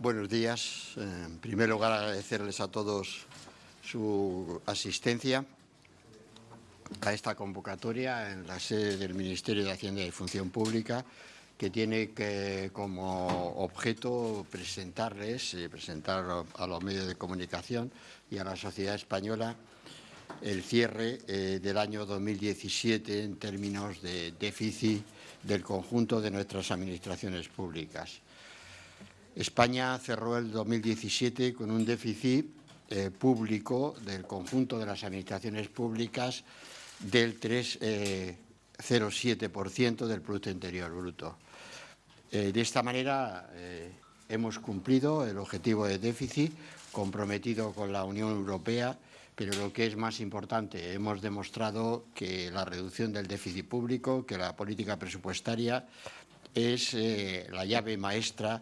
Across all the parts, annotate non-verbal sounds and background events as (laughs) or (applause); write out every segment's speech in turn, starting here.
Buenos días. En primer lugar, agradecerles a todos su asistencia a esta convocatoria en la sede del Ministerio de Hacienda y Función Pública que tiene que, como objeto presentarles, presentar a los medios de comunicación y a la sociedad española el cierre eh, del año 2017 en términos de déficit del conjunto de nuestras administraciones públicas. España cerró el 2017 con un déficit eh, público del conjunto de las administraciones públicas del 3,07% eh, del Producto Interior Bruto. Eh, de esta manera hemos cumplido el objetivo de déficit comprometido con la Unión Europea, pero lo que es más importante, hemos demostrado que la reducción del déficit público, que la política presupuestaria es la llave maestra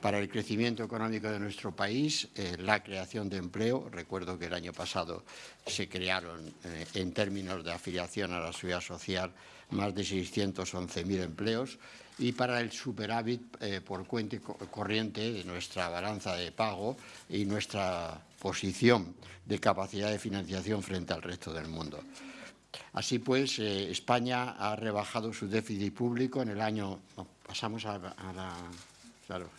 para el crecimiento económico de nuestro país, eh, la creación de empleo. Recuerdo que el año pasado se crearon, eh, en términos de afiliación a la seguridad social, más de 611.000 empleos y para el superávit eh, por cuenta corriente de nuestra balanza de pago y nuestra posición de capacidad de financiación frente al resto del mundo. Así pues, España ha rebajado su déficit público en el año... pasamos a, a la... Claro,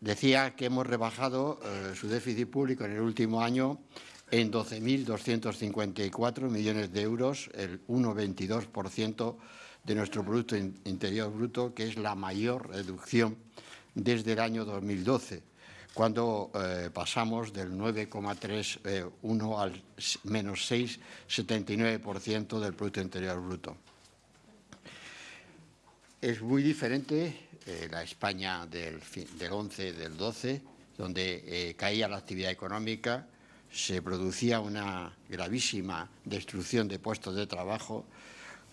decía que hemos rebajado eh, su déficit público en el último año en 12.254 millones de euros, el 1,22% de nuestro Producto Interior Bruto, que es la mayor reducción desde el año 2012, cuando eh, pasamos del 9,31 eh, al menos 6,79% del Producto Interior Bruto. Es muy diferente eh, la España del, del 11, del 12, donde eh, caía la actividad económica, se producía una gravísima destrucción de puestos de trabajo,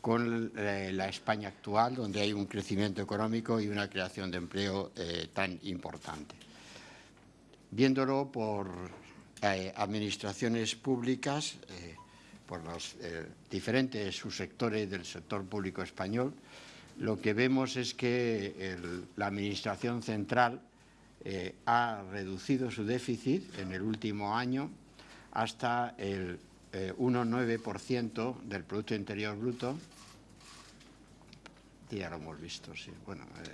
con eh, la España actual, donde hay un crecimiento económico y una creación de empleo tan importante. Viéndolo por administraciones públicas, por los diferentes subsectores del sector público español, lo que vemos es que la Administración Central eh, ha reducido su déficit en el último año hasta el 1,9% eh, del Producto Interior Bruto. Ya lo hemos visto, sí. Bueno, eh,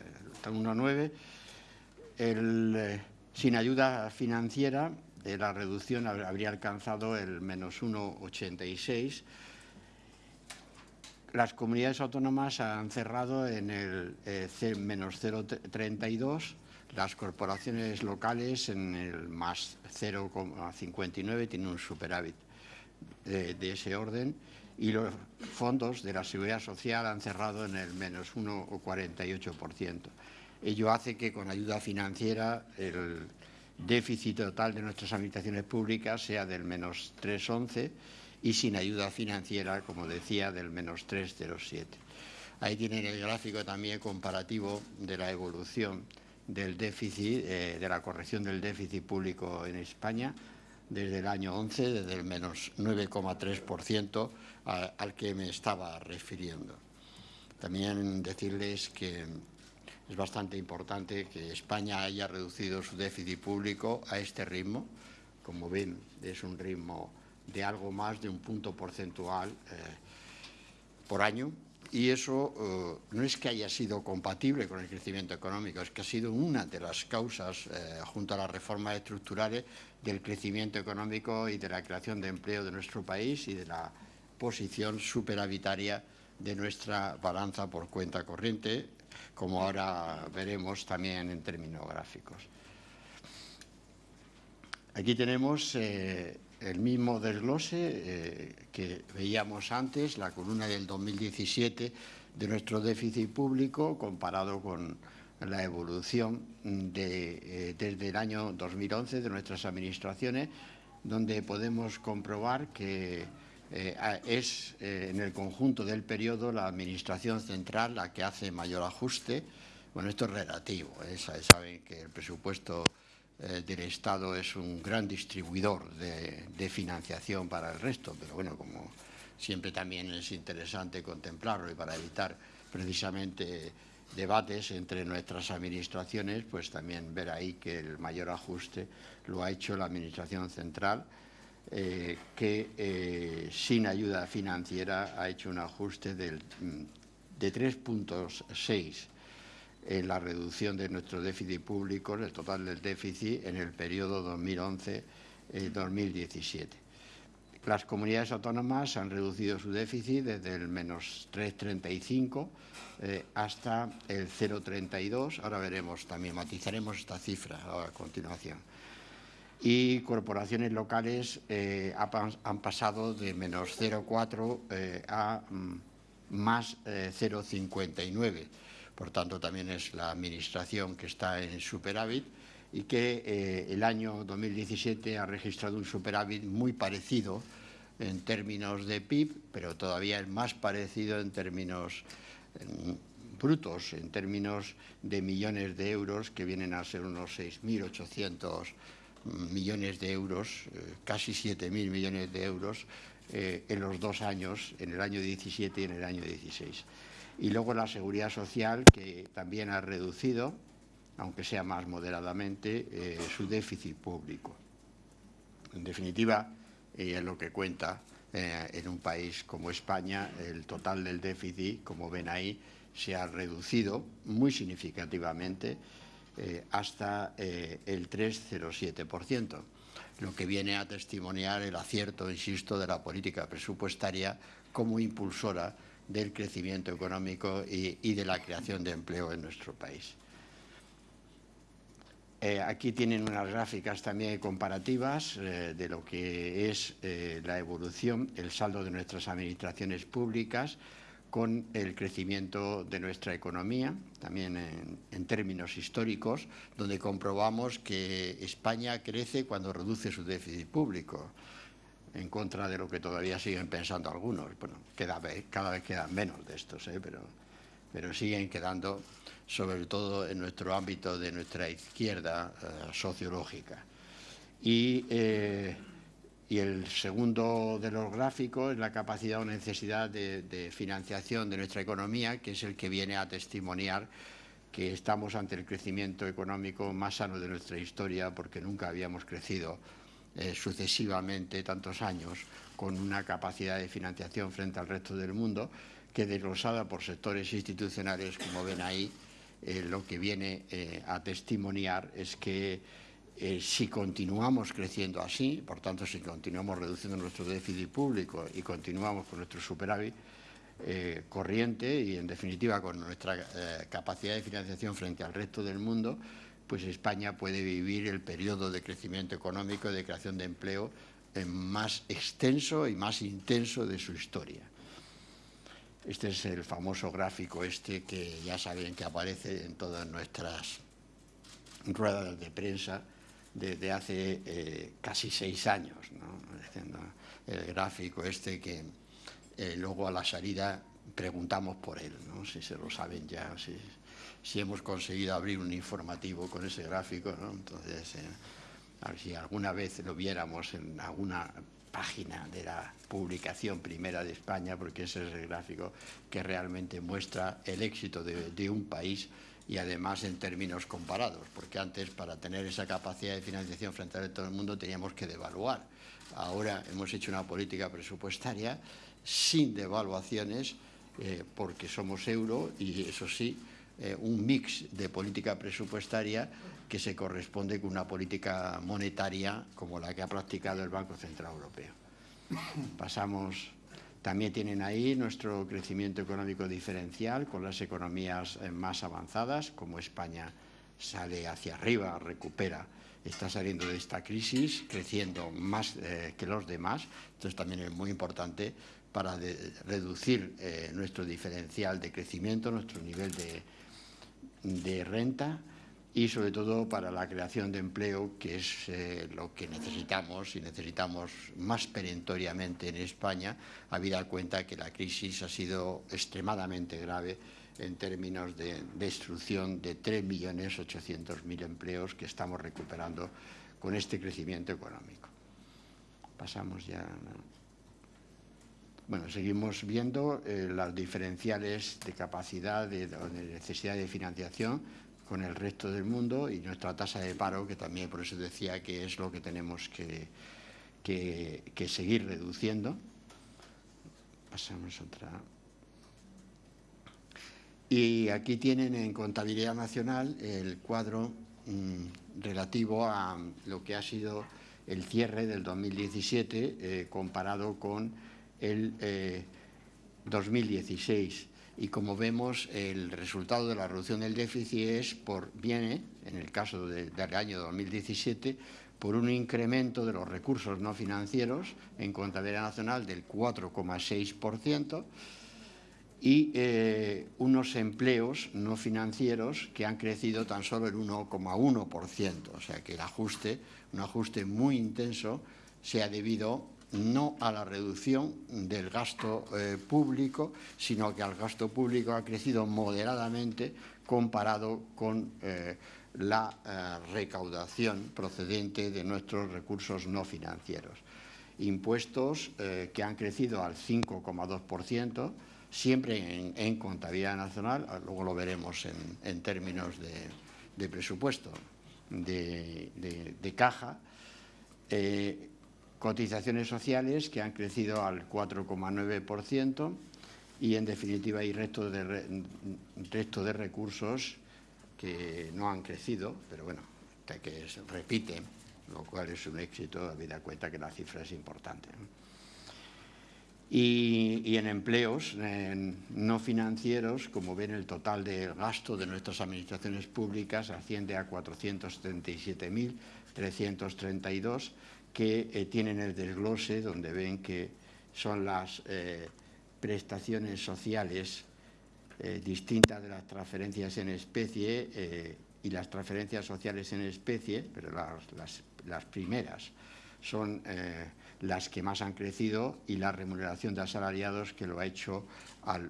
1,9%. sin ayuda financiera, eh, la reducción habría alcanzado el menos 1,86%, las comunidades autónomas han cerrado en el eh, menos 0,32, las corporaciones locales en el más 0,59, tienen un superávit de, ese orden, y los fondos de la seguridad social han cerrado en el menos 1,48%. Ello hace que con ayuda financiera el déficit total de nuestras administraciones públicas sea del menos 3,11 y sin ayuda financiera, como decía, del menos 3,07. Ahí tienen el gráfico también comparativo de la evolución del déficit, eh, de la corrección del déficit público en España desde el año 11, desde el menos 9,3% al que me estaba refiriendo. También decirles que es bastante importante que España haya reducido su déficit público a este ritmo. Como ven, es un ritmo de algo más de un punto porcentual eh, por año y eso eh, no es que haya sido compatible con el crecimiento económico, es que ha sido una de las causas, eh, junto a las reformas estructurales, del crecimiento económico y de la creación de empleo de nuestro país y de la posición superavitaria de nuestra balanza por cuenta corriente, como ahora veremos también en términos gráficos. Aquí tenemos el mismo desglose eh, que veíamos antes, la columna del 2017 de nuestro déficit público comparado con la evolución de, eh, desde el año 2011 de nuestras administraciones, donde podemos comprobar que eh, es en el conjunto del periodo la Administración Central la que hace mayor ajuste. Bueno, esto es relativo, saben que el presupuesto eh, del Estado es un gran distribuidor de, financiación para el resto, pero bueno, como siempre también es interesante contemplarlo y para evitar precisamente debates entre nuestras administraciones, pues también ver ahí que el mayor ajuste lo ha hecho la Administración Central, eh, que eh, sin ayuda financiera ha hecho un ajuste del, mm, de 3.6 en la reducción de nuestro déficit público, el total del déficit en el periodo 2011-2017. Las comunidades autónomas han reducido su déficit desde el menos 3,35 eh, hasta el 0,32. Ahora veremos también, matizaremos esta cifra a continuación. Y corporaciones locales eh, han pasado de menos 0,4 eh, a mm, más 0,59. Por tanto, también es la Administración que está en superávit y que el año 2017 ha registrado un superávit muy parecido en términos de PIB, pero todavía es más parecido en términos brutos, en términos de millones de euros, que vienen a ser unos 6.800 millones de euros, eh, casi 7.000 millones de euros eh, en los dos años, en el año 17 y en el año 16. Y luego la seguridad social, que también ha reducido, aunque sea más moderadamente, eh, su déficit público. En definitiva, y es lo que cuenta eh, en un país como España, el total del déficit, como ven ahí, se ha reducido muy significativamente eh, hasta eh, el 3,07%, lo que viene a testimoniar el acierto, insisto, de la política presupuestaria como impulsora del crecimiento económico y de la creación de empleo en nuestro país. Eh, aquí tienen unas gráficas también comparativas eh, de lo que es eh, la evolución, el saldo de nuestras administraciones públicas con el crecimiento de nuestra economía, también en, términos históricos, donde comprobamos que España crece cuando reduce su déficit público, en contra de lo que todavía siguen pensando algunos. Bueno, cada vez quedan menos de estos, pero, pero siguen quedando sobre todo en nuestro ámbito de nuestra izquierda eh, sociológica. Eh, y, el segundo de los gráficos es la capacidad o necesidad de, financiación de nuestra economía, que es el que viene a testimoniar que estamos ante el crecimiento económico más sano de nuestra historia, porque nunca habíamos crecido eh, sucesivamente tantos años con una capacidad de financiación frente al resto del mundo, que desglosada por sectores institucionales, como ven ahí, eh, lo que viene eh, a testimoniar es que si continuamos creciendo así, por tanto, si continuamos reduciendo nuestro déficit público y continuamos con nuestro superávit corriente y, en definitiva, con nuestra capacidad de financiación frente al resto del mundo, pues España puede vivir el periodo de crecimiento económico y de creación de empleo más extenso y más intenso de su historia. Este es el famoso gráfico este que ya saben que aparece en todas nuestras ruedas de prensa desde hace eh, casi seis años. El gráfico este que eh, luego a la salida preguntamos por él, ¿no? si se lo saben ya, hemos conseguido abrir un informativo con ese gráfico. Entonces, eh, si alguna vez lo viéramos en alguna página de la publicación primera de España, porque ese es el gráfico que realmente muestra el éxito de, un país y además en términos comparados, porque antes para tener esa capacidad de financiación frente a todo el mundo teníamos que devaluar. Ahora hemos hecho una política presupuestaria sin devaluaciones, eh, porque somos euro y eso sí, eh, un mix de política presupuestaria que se corresponde con una política monetaria como la que ha practicado el Banco Central Europeo. Pasamos, también tienen ahí nuestro crecimiento económico diferencial con las economías eh, más avanzadas, como España sale hacia arriba, recupera, está saliendo de esta crisis, creciendo más eh, que los demás. Entonces también es muy importante para reducir eh, nuestro diferencial de crecimiento, nuestro nivel de renta y sobre todo para la creación de empleo, que es eh, lo que necesitamos y necesitamos más perentoriamente en España, habida cuenta que la crisis ha sido extremadamente grave en términos de destrucción de 3.800.000 empleos que estamos recuperando con este crecimiento económico. Pasamos ya. Bueno, seguimos viendo eh, las diferenciales de capacidad, de, necesidad de financiación con el resto del mundo y nuestra tasa de paro, que también por eso decía que es lo que tenemos que, que, seguir reduciendo. Pasamos otra. Y aquí tienen en contabilidad nacional el cuadro mm, relativo a lo que ha sido el cierre del 2017 eh, comparado con el 2016. Eh, y como vemos, el resultado de la reducción del déficit es por, viene, en el caso del año 2017, por un incremento de los recursos no financieros en contabilidad nacional del 4,6% y eh, unos empleos no financieros que han crecido tan solo el 1,1%. O sea que el ajuste, un ajuste muy intenso, se ha debido no a la reducción del gasto eh, público, sino que el gasto público ha crecido moderadamente comparado con eh, la eh, recaudación procedente de nuestros recursos no financieros. Impuestos que han crecido al 5,2%, siempre en, contabilidad nacional, ah, luego lo veremos en, términos de, presupuesto, de, caja, cotizaciones sociales que han crecido al 4,9% y en definitiva hay resto de, resto de recursos que no han crecido, pero bueno, que repiten, lo cual es un éxito, habida cuenta que la cifra es importante. Y, en empleos no financieros, como ven, el total del gasto de nuestras administraciones públicas asciende a 437.332 que eh, tienen el desglose donde ven que son las eh, prestaciones sociales eh, distintas de las transferencias en especie y las transferencias sociales en especie, pero las, primeras son las que más han crecido y la remuneración de asalariados que lo ha hecho al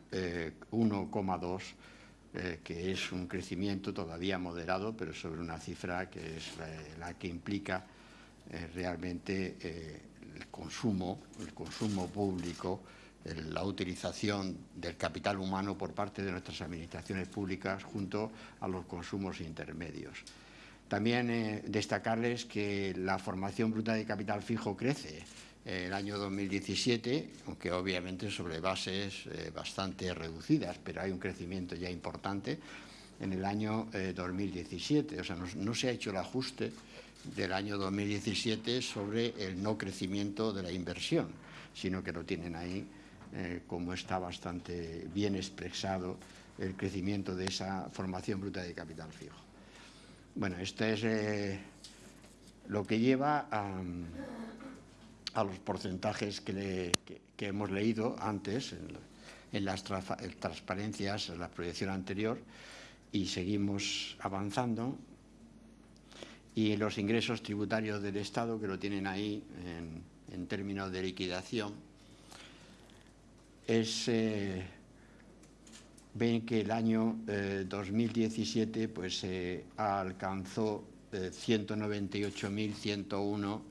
1,2 que es un crecimiento todavía moderado, pero sobre una cifra que es la que implica eh, realmente eh, el consumo, el consumo público, la utilización del capital humano por parte de nuestras administraciones públicas junto a los consumos intermedios. También eh, destacarles que la formación bruta de capital fijo crece el año 2017, aunque obviamente sobre bases bastante reducidas, pero hay un crecimiento ya importante en el año 2017. O sea, no, se ha hecho el ajuste del año 2017 sobre el no crecimiento de la inversión, sino que lo tienen ahí eh, como está bastante bien expresado el crecimiento de esa formación bruta de capital fijo. Bueno, este es eh, lo que lleva a, los porcentajes que, hemos leído antes en, las transparencias, en la proyección anterior, y seguimos avanzando y los ingresos tributarios del Estado, que lo tienen ahí en, términos de liquidación, es, eh, ven que el año 2017 eh, pues, eh, alcanzó 198.101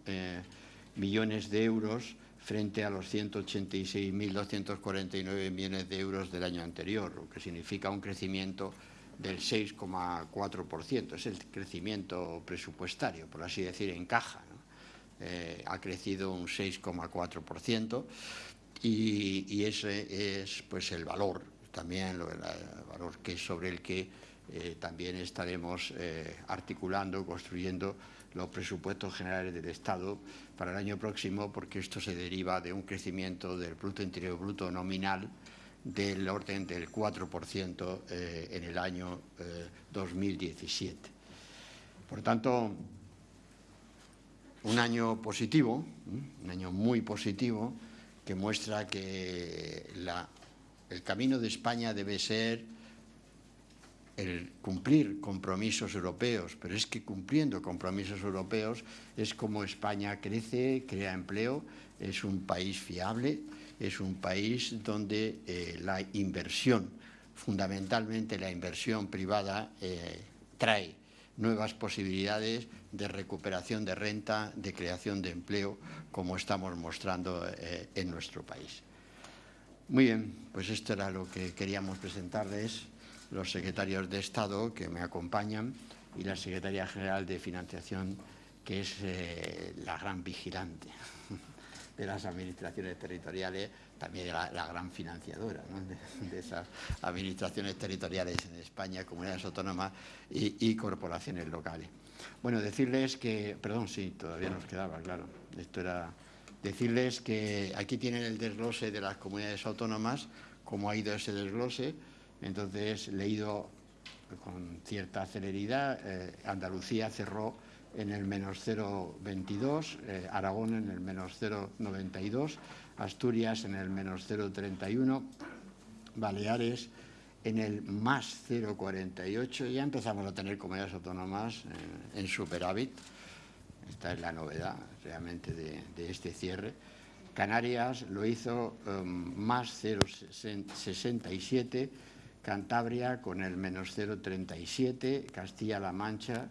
millones de euros frente a los 186.249 millones de euros del año anterior, lo que significa un crecimiento del 6,4%. Es el crecimiento presupuestario, por así decir, en caja. Eh, ha crecido un 6,4% y, ese es pues, el valor, también el valor que sobre el que eh, también estaremos eh, articulando, construyendo los presupuestos generales del Estado para el año próximo, porque esto se deriva de un crecimiento del Producto Interior Bruto nominal del orden del 4% eh, en el año 2017. Eh, Por tanto, un año positivo, un año muy positivo, que muestra que el camino de España debe ser el cumplir compromisos europeos, pero es que cumpliendo compromisos europeos es como España crece, crea empleo, es un país fiable, es un país donde eh, la inversión, fundamentalmente la inversión privada, eh, trae nuevas posibilidades de recuperación de renta, de creación de empleo, como estamos mostrando eh, en nuestro país. Muy bien, pues esto era lo que queríamos presentarles los secretarios de Estado que me acompañan y la Secretaría General de Financiación, que es la gran vigilante de las administraciones territoriales, también la, la gran financiadora de, esas administraciones territoriales en España, comunidades autónomas y, y, corporaciones locales. Bueno, decirles que, perdón, sí, todavía nos quedaba, claro, esto era decirles que aquí tienen el desglose de las comunidades autónomas, cómo ha ido ese desglose, entonces leído con cierta celeridad, eh, Andalucía cerró en el menos 0,22, eh, Aragón en el menos 0,92, Asturias en el menos 0,31, Baleares en el más 0,48. Ya empezamos a tener comunidades autónomas en, en, superávit. Esta es la novedad realmente de, este cierre. Canarias lo hizo um, más 0,67, Cantabria con el menos 0,37, Castilla-La Mancha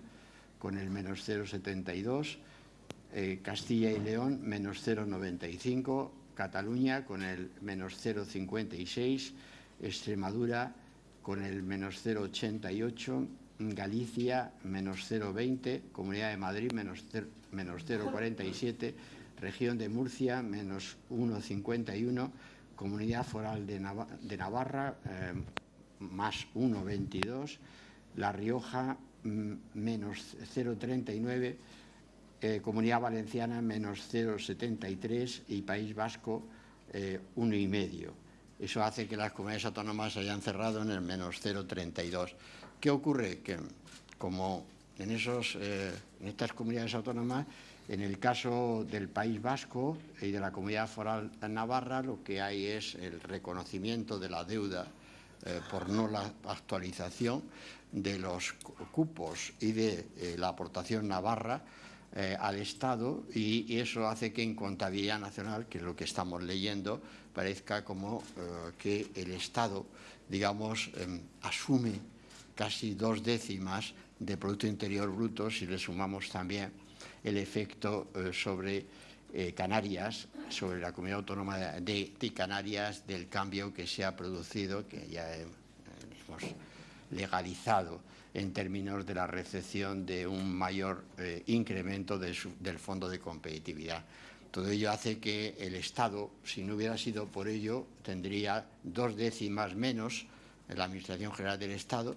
con el menos 0,72, eh, Castilla y León menos 0,95, Cataluña con el menos 0,56, Extremadura con el menos 0,88, Galicia menos 0,20, Comunidad de Madrid menos 0,47, Región de Murcia menos 1,51, Comunidad Foral de, Nav de Navarra eh, más 1,22, La Rioja menos 0,39, eh, Comunidad Valenciana menos 0,73 y País Vasco eh, 1,5. Eso hace que las comunidades autónomas hayan cerrado en el menos 0,32. ¿Qué ocurre? Que como en, esos, eh, en estas comunidades autónomas, en el caso del País Vasco y de la Comunidad Foral Navarra, lo que hay es el reconocimiento de la deuda eh, por no la actualización de los cupos y de eh, la aportación navarra eh, al Estado y, eso hace que en contabilidad nacional, que es lo que estamos leyendo, parezca como eh, que el Estado, digamos, eh, asume casi dos décimas de Producto Interior Bruto si le sumamos también el efecto sobre Canarias, sobre la comunidad autónoma de, de, Canarias, del cambio que se ha producido, que ya hemos legalizado en términos de la recepción de un mayor eh, incremento del Fondo de Competitividad. Todo ello hace que el Estado, si no hubiera sido por ello, tendría dos décimas menos en la Administración General del Estado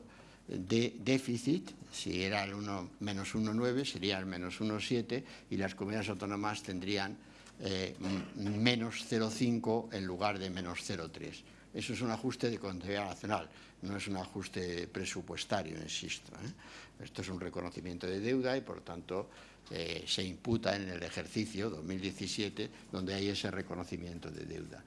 de déficit, si era el 1, menos 1,9 sería el menos 1,7 y las comunidades autónomas tendrían eh, menos 0,5 en lugar de menos 0,3. Eso es un ajuste de contabilidad nacional, no es un ajuste presupuestario, insisto. ¿eh? Esto es un reconocimiento de deuda y, por tanto, eh, se imputa en el ejercicio 2017, donde hay ese reconocimiento de deuda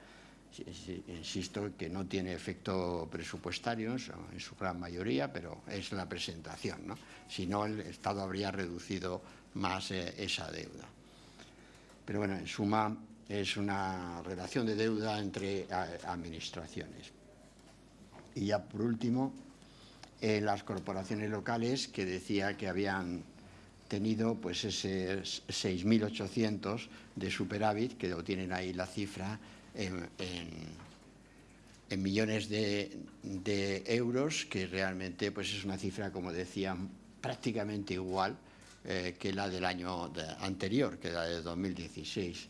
insisto que no tiene efecto presupuestario en su gran mayoría, pero es la presentación. ¿no? Si no, el Estado habría reducido más eh, esa deuda. Pero bueno, en suma, es una relación de deuda entre administraciones. Y ya por último, eh, las corporaciones locales que decía que habían tenido pues ese 6.800 de superávit, que lo tienen ahí la cifra, en, millones de, euros, que realmente pues es una cifra, como decía, prácticamente igual eh, que la del año anterior, que la de 2016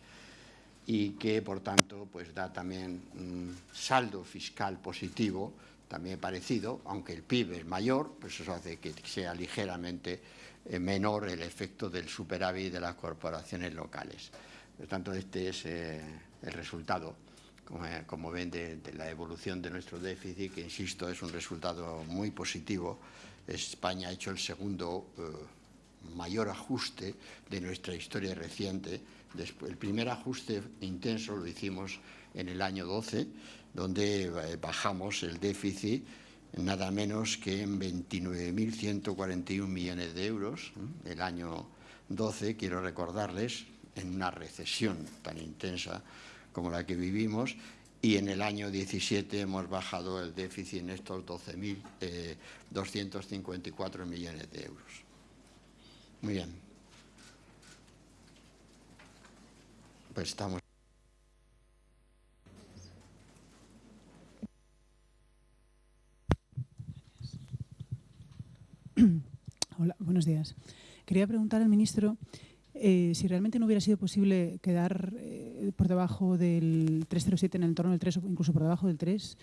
y que por tanto pues da también un saldo fiscal positivo también parecido, aunque el PIB es mayor, pues eso hace que sea ligeramente eh, menor el efecto del superávit de las corporaciones locales. Por tanto, este es eh, el resultado, como, eh, como ven, de, de, la evolución de nuestro déficit, que, insisto, es un resultado muy positivo. España ha hecho el segundo eh, mayor ajuste de nuestra historia reciente. El primer ajuste intenso lo hicimos en el año 12, donde eh, bajamos el déficit nada menos que en 29.141 millones de euros. El año 12, quiero recordarles, en una recesión tan intensa como la que vivimos y en el año 17 hemos bajado el déficit en estos 12.254 eh, millones de euros. Muy bien. Pues estamos. (clears throat) Hola, buenos días. Quería preguntar al ministro eh, si realmente no hubiera sido posible quedar eh, por debajo del 307 en el entorno del 3 o incluso por debajo del 3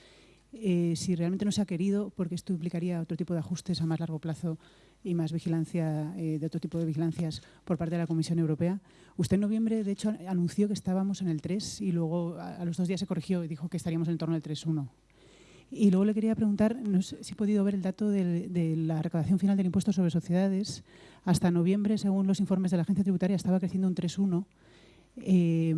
eh, si realmente no se ha querido, porque esto implicaría otro tipo de ajustes a más largo plazo y más vigilancia, de otro tipo de vigilancias por parte de la Comisión Europea. Usted en noviembre, de hecho, anunció que estábamos en el 3 y luego a, los dos días se corrigió y dijo que estaríamos en el entorno del 3.1. Y luego le quería preguntar, si he podido ver el dato de, de, la recaudación final del impuesto sobre sociedades. Hasta noviembre, según los informes de la agencia tributaria, estaba creciendo un 3,1 eh,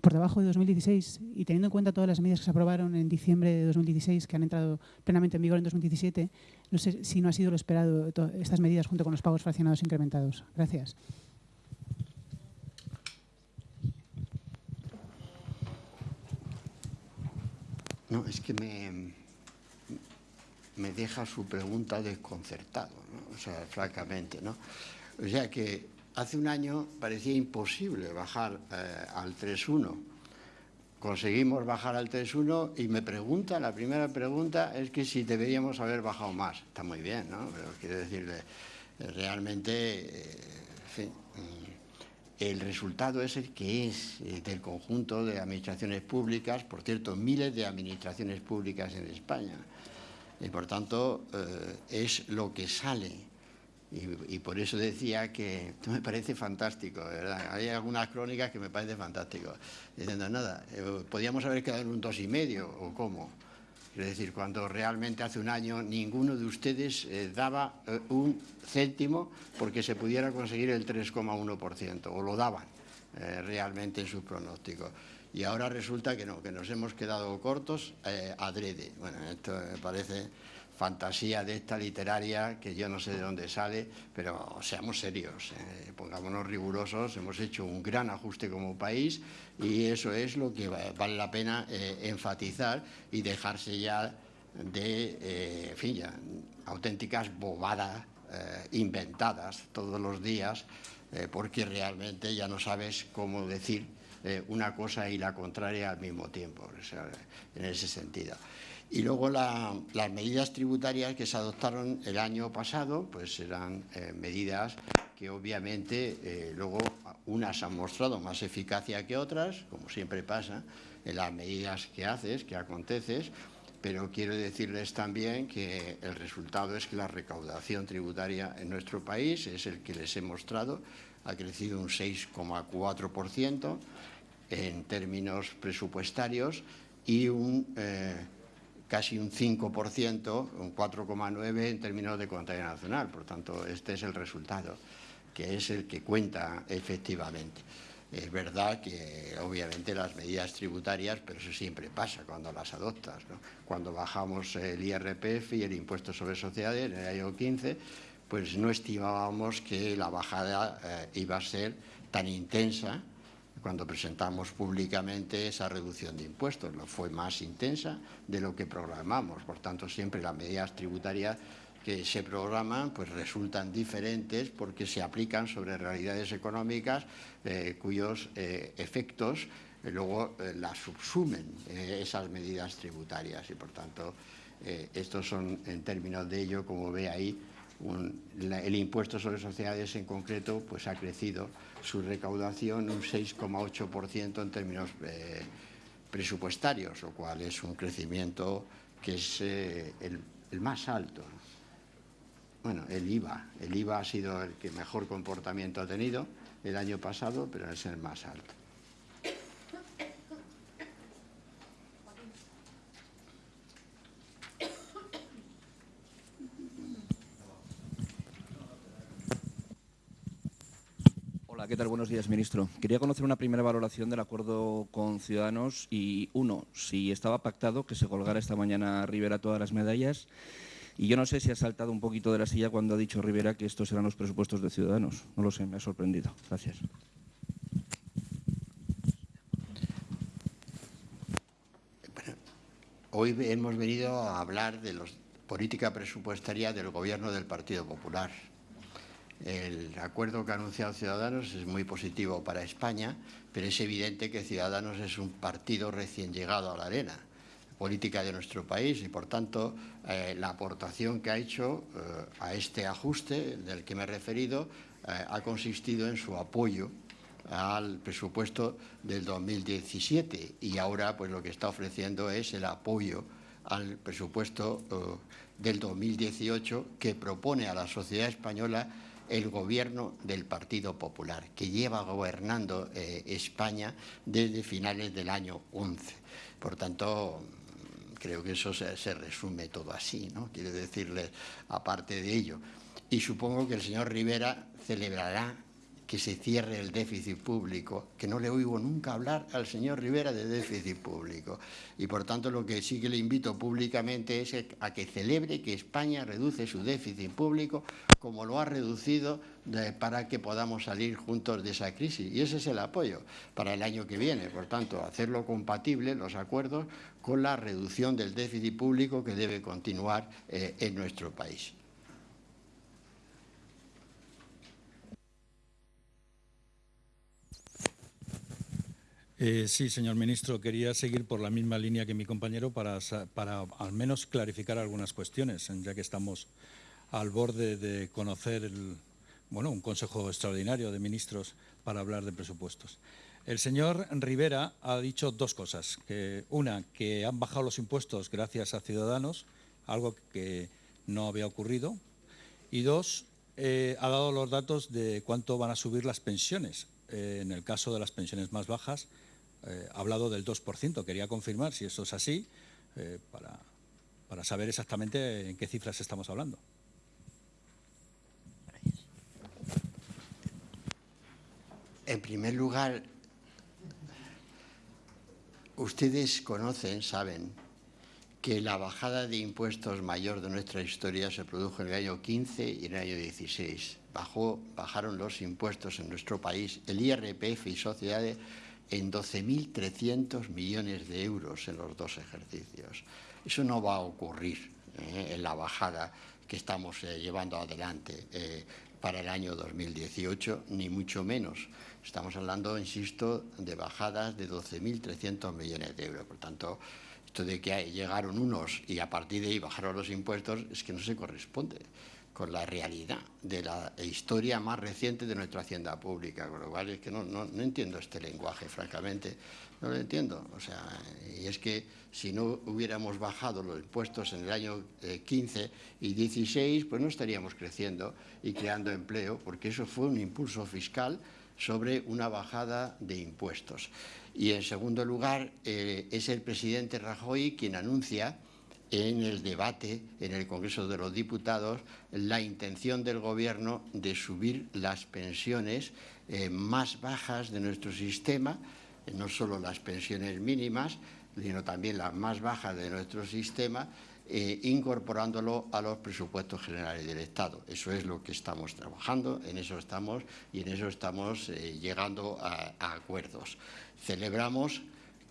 por debajo de 2016 y teniendo en cuenta todas las medidas que se aprobaron en diciembre de 2016, que han entrado plenamente en vigor en 2017, no sé si no ha sido lo esperado estas medidas junto con los pagos fraccionados incrementados. Gracias. No, es que me, me deja su pregunta desconcertado, ¿no? o sea, francamente. ¿no? O sea que hace un año parecía imposible bajar eh, al 3.1. Conseguimos bajar al 3.1 y me pregunta, la primera pregunta es que si deberíamos haber bajado más. Está muy bien, ¿no? Pero quiero decirle, eh, realmente, eh, mm, el resultado es el que es del conjunto de administraciones públicas, por cierto, miles de administraciones públicas en España y por tanto eh, es lo que sale. Y, por eso decía que esto me parece fantástico, ¿verdad? Hay algunas crónicas que me parece fantástico. Diciendo, nada, eh, podíamos haber quedado en un dos y medio, o cómo. Es decir, cuando realmente hace un año ninguno de ustedes eh, daba eh, un céntimo porque se pudiera conseguir el 3,1%, o lo daban eh, realmente en sus pronósticos y ahora resulta que no, que nos hemos quedado cortos adrede. Bueno, esto me parece fantasía de esta literaria que yo no sé de dónde sale, pero seamos serios, eh, pongámonos rigurosos, hemos hecho un gran ajuste como país y eso es lo que vale la pena eh, enfatizar y dejarse ya de, eh, en fin, ya, auténticas bobadas eh, inventadas todos los días, eh, porque realmente ya no sabes cómo decir una cosa y la contraria al mismo tiempo, o sea, en ese sentido. Y luego la, las medidas tributarias que se adoptaron el año pasado, pues eran eh, medidas que obviamente eh, luego unas han mostrado más eficacia que otras, como siempre pasa en las medidas que haces, que aconteces, pero quiero decirles también que el resultado es que la recaudación tributaria en nuestro país es el que les he mostrado, ha crecido un 6,4%, en términos presupuestarios y un, eh, casi un 5%, un 4,9% en términos de contabilidad nacional. Por tanto, este es el resultado, que es el que cuenta efectivamente. Es verdad que obviamente las medidas tributarias, pero eso siempre pasa cuando las adoptas. ¿no? Cuando bajamos el IRPF y el impuesto sobre sociedades en el año 15, pues no estimábamos que la bajada eh, iba a ser tan intensa cuando presentamos públicamente esa reducción de impuestos. Fue más intensa de lo que programamos. Por tanto, siempre las medidas tributarias que se programan pues resultan diferentes porque se aplican sobre realidades económicas eh, cuyos eh, efectos eh, luego las subsumen esas medidas tributarias y por tanto estos son en términos de ello como ve ahí el impuesto sobre sociedades en concreto pues ha crecido su recaudación un 6,8% en términos eh, presupuestarios, lo cual es un crecimiento que es eh, el, el, más alto. Bueno, el IVA. El IVA ha sido el que mejor comportamiento ha tenido el año pasado, pero es el más alto. ¿Qué? Buenos días, ministro. Quería conocer una primera valoración del acuerdo con Ciudadanos y, uno, si estaba pactado que se colgara esta mañana Rivera todas las medallas y yo no sé si ha saltado un poquito de la silla cuando ha dicho Rivera que estos eran los presupuestos de Ciudadanos. No lo sé, me ha sorprendido. Gracias. Hoy hemos venido a hablar de la política presupuestaria del Gobierno del Partido Popular. El acuerdo que ha anunciado Ciudadanos es muy positivo para España, pero es evidente que Ciudadanos es un partido recién llegado a la arena. política de nuestro país y, por tanto, eh, la aportación que ha hecho eh, a este ajuste del que me he referido ha consistido en su apoyo al presupuesto del 2017 y ahora pues lo que está ofreciendo es el apoyo al presupuesto del 2018 que propone a la sociedad española el gobierno del Partido Popular, que lleva gobernando eh, España desde finales del año 11. Por tanto, creo que eso se, se, resume todo así, ¿no? Quiero decirles, aparte de ello. Y supongo que el señor Rivera celebrará que se cierre el déficit público, que no le oigo nunca hablar al señor Rivera de déficit público. Y por tanto lo que sí que le invito públicamente es a que celebre que España reduce su déficit público como lo ha reducido para que podamos salir juntos de esa crisis. Y ese es el apoyo para el año que viene. Por tanto, hacerlo compatible los acuerdos con la reducción del déficit público que debe continuar eh, en nuestro país. Eh, sí, señor ministro, quería seguir por la misma línea que mi compañero para, para al menos clarificar algunas cuestiones, ya que estamos al borde de conocer el, bueno, un Consejo Extraordinario de Ministros para hablar de presupuestos. El señor Rivera ha dicho dos cosas. Que, una, que han bajado los impuestos gracias a Ciudadanos, algo que no había ocurrido. Y dos, eh, ha dado los datos de cuánto van a subir las pensiones. Eh, en el caso de las pensiones más bajas, eh, ha hablado del 2%. Quería confirmar si eso es así eh, para, para saber exactamente en qué cifras estamos hablando. En primer lugar, ustedes conocen, saben, que la bajada de impuestos mayor de nuestra historia se produjo en el año 15 y en el año 16. Bajó, bajaron los impuestos en nuestro país, el IRPF y sociedades en 12.300 millones de euros en los dos ejercicios. Eso no va a ocurrir eh, en la bajada que estamos eh, llevando adelante eh, para el año 2018, ni mucho menos. Estamos hablando, insisto, de bajadas de 12.300 millones de euros. Por tanto, esto de que llegaron unos y a partir de ahí bajaron los impuestos es que no se corresponde con la realidad de la historia más reciente de nuestra hacienda pública, con lo es que no, no, entiendo este lenguaje, francamente, no lo entiendo. O sea, y es que si no hubiéramos bajado los impuestos en el año 15 eh, y 16, pues no estaríamos creciendo y creando empleo, porque eso fue un impulso fiscal sobre una bajada de impuestos. Y en segundo lugar, eh, es el presidente Rajoy quien anuncia en el debate en el Congreso de los Diputados la intención del Gobierno de subir las pensiones eh, más bajas de nuestro sistema, eh, no solo las pensiones mínimas, sino también las más bajas de nuestro sistema, eh, incorporándolo a los presupuestos generales del Estado. Eso es lo que estamos trabajando, en eso estamos y en eso estamos llegando a, a acuerdos. Celebramos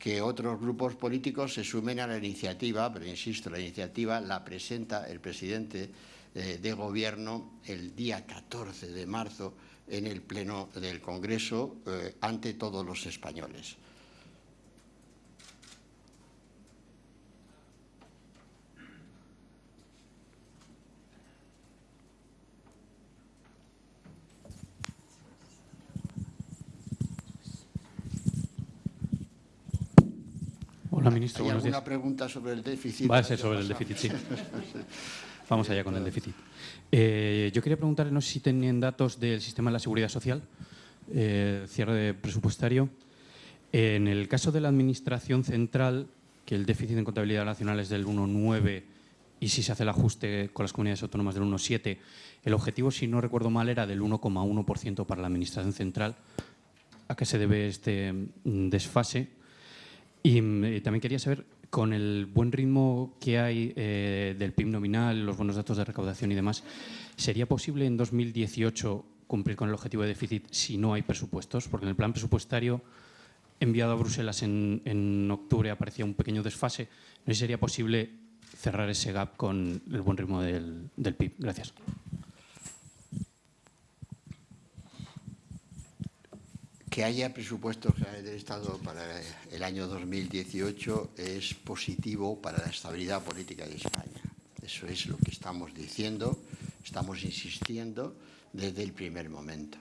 que otros grupos políticos se sumen a la iniciativa, pero insisto, la iniciativa la presenta el presidente eh, de Gobierno el día 14 de marzo en el Pleno del Congreso eh, ante todos los españoles. Hola, ministro. ¿Hay alguna pregunta sobre el déficit? Va a ser sobre el déficit, sí. (laughs) Vamos allá con el déficit. Eh, yo quería preguntarle, no sé si tenían datos del sistema de la seguridad social, eh, cierre presupuestario. En el caso de la Administración Central, que el déficit en contabilidad nacional es del 1,9 y si se hace el ajuste con las comunidades autónomas del 1,7, el objetivo, si no recuerdo mal, era del 1,1% para la Administración Central. ¿A qué se debe este mm, desfase? Y mm, también quería saber, con el buen ritmo que hay eh, del PIB nominal, los buenos datos de recaudación y demás, ¿sería posible en 2018 cumplir con el objetivo de déficit si no hay presupuestos? Porque en el plan presupuestario enviado a Bruselas en, octubre aparecía un pequeño desfase. ¿No sería posible cerrar ese gap con el buen ritmo del PIB? Gracias. Que haya presupuestos del Estado para el año 2018 es positivo para la estabilidad política de España. Eso es lo que estamos diciendo, estamos insistiendo desde el primer momento.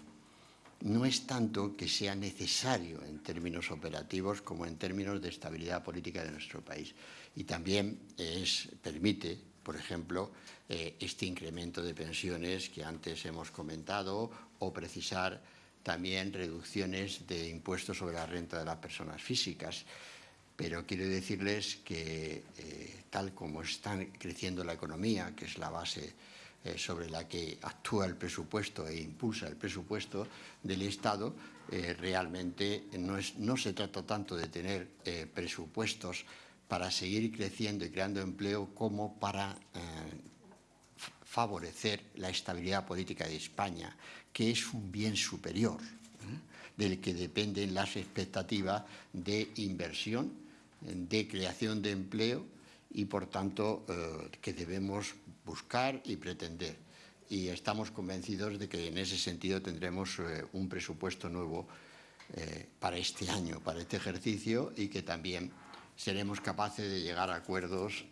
No es tanto que sea necesario en términos operativos como en términos de estabilidad política de nuestro país. Y también es, permite, por ejemplo, eh, este incremento de pensiones que antes hemos comentado o precisar también reducciones de impuestos sobre la renta de las personas físicas. Pero quiero decirles que eh, tal como está creciendo la economía, que es la base eh, sobre la que actúa el presupuesto e impulsa el presupuesto del Estado, eh, realmente no, es, no, se trata tanto de tener presupuestos para seguir creciendo y creando empleo como para favorecer la estabilidad política de España, que es un bien superior ¿eh? del que dependen las expectativas de inversión, de creación de empleo y, por tanto, eh, que debemos buscar y pretender. Y estamos convencidos de que en ese sentido tendremos eh, un presupuesto nuevo para este año, para este ejercicio y que también seremos capaces de llegar a acuerdos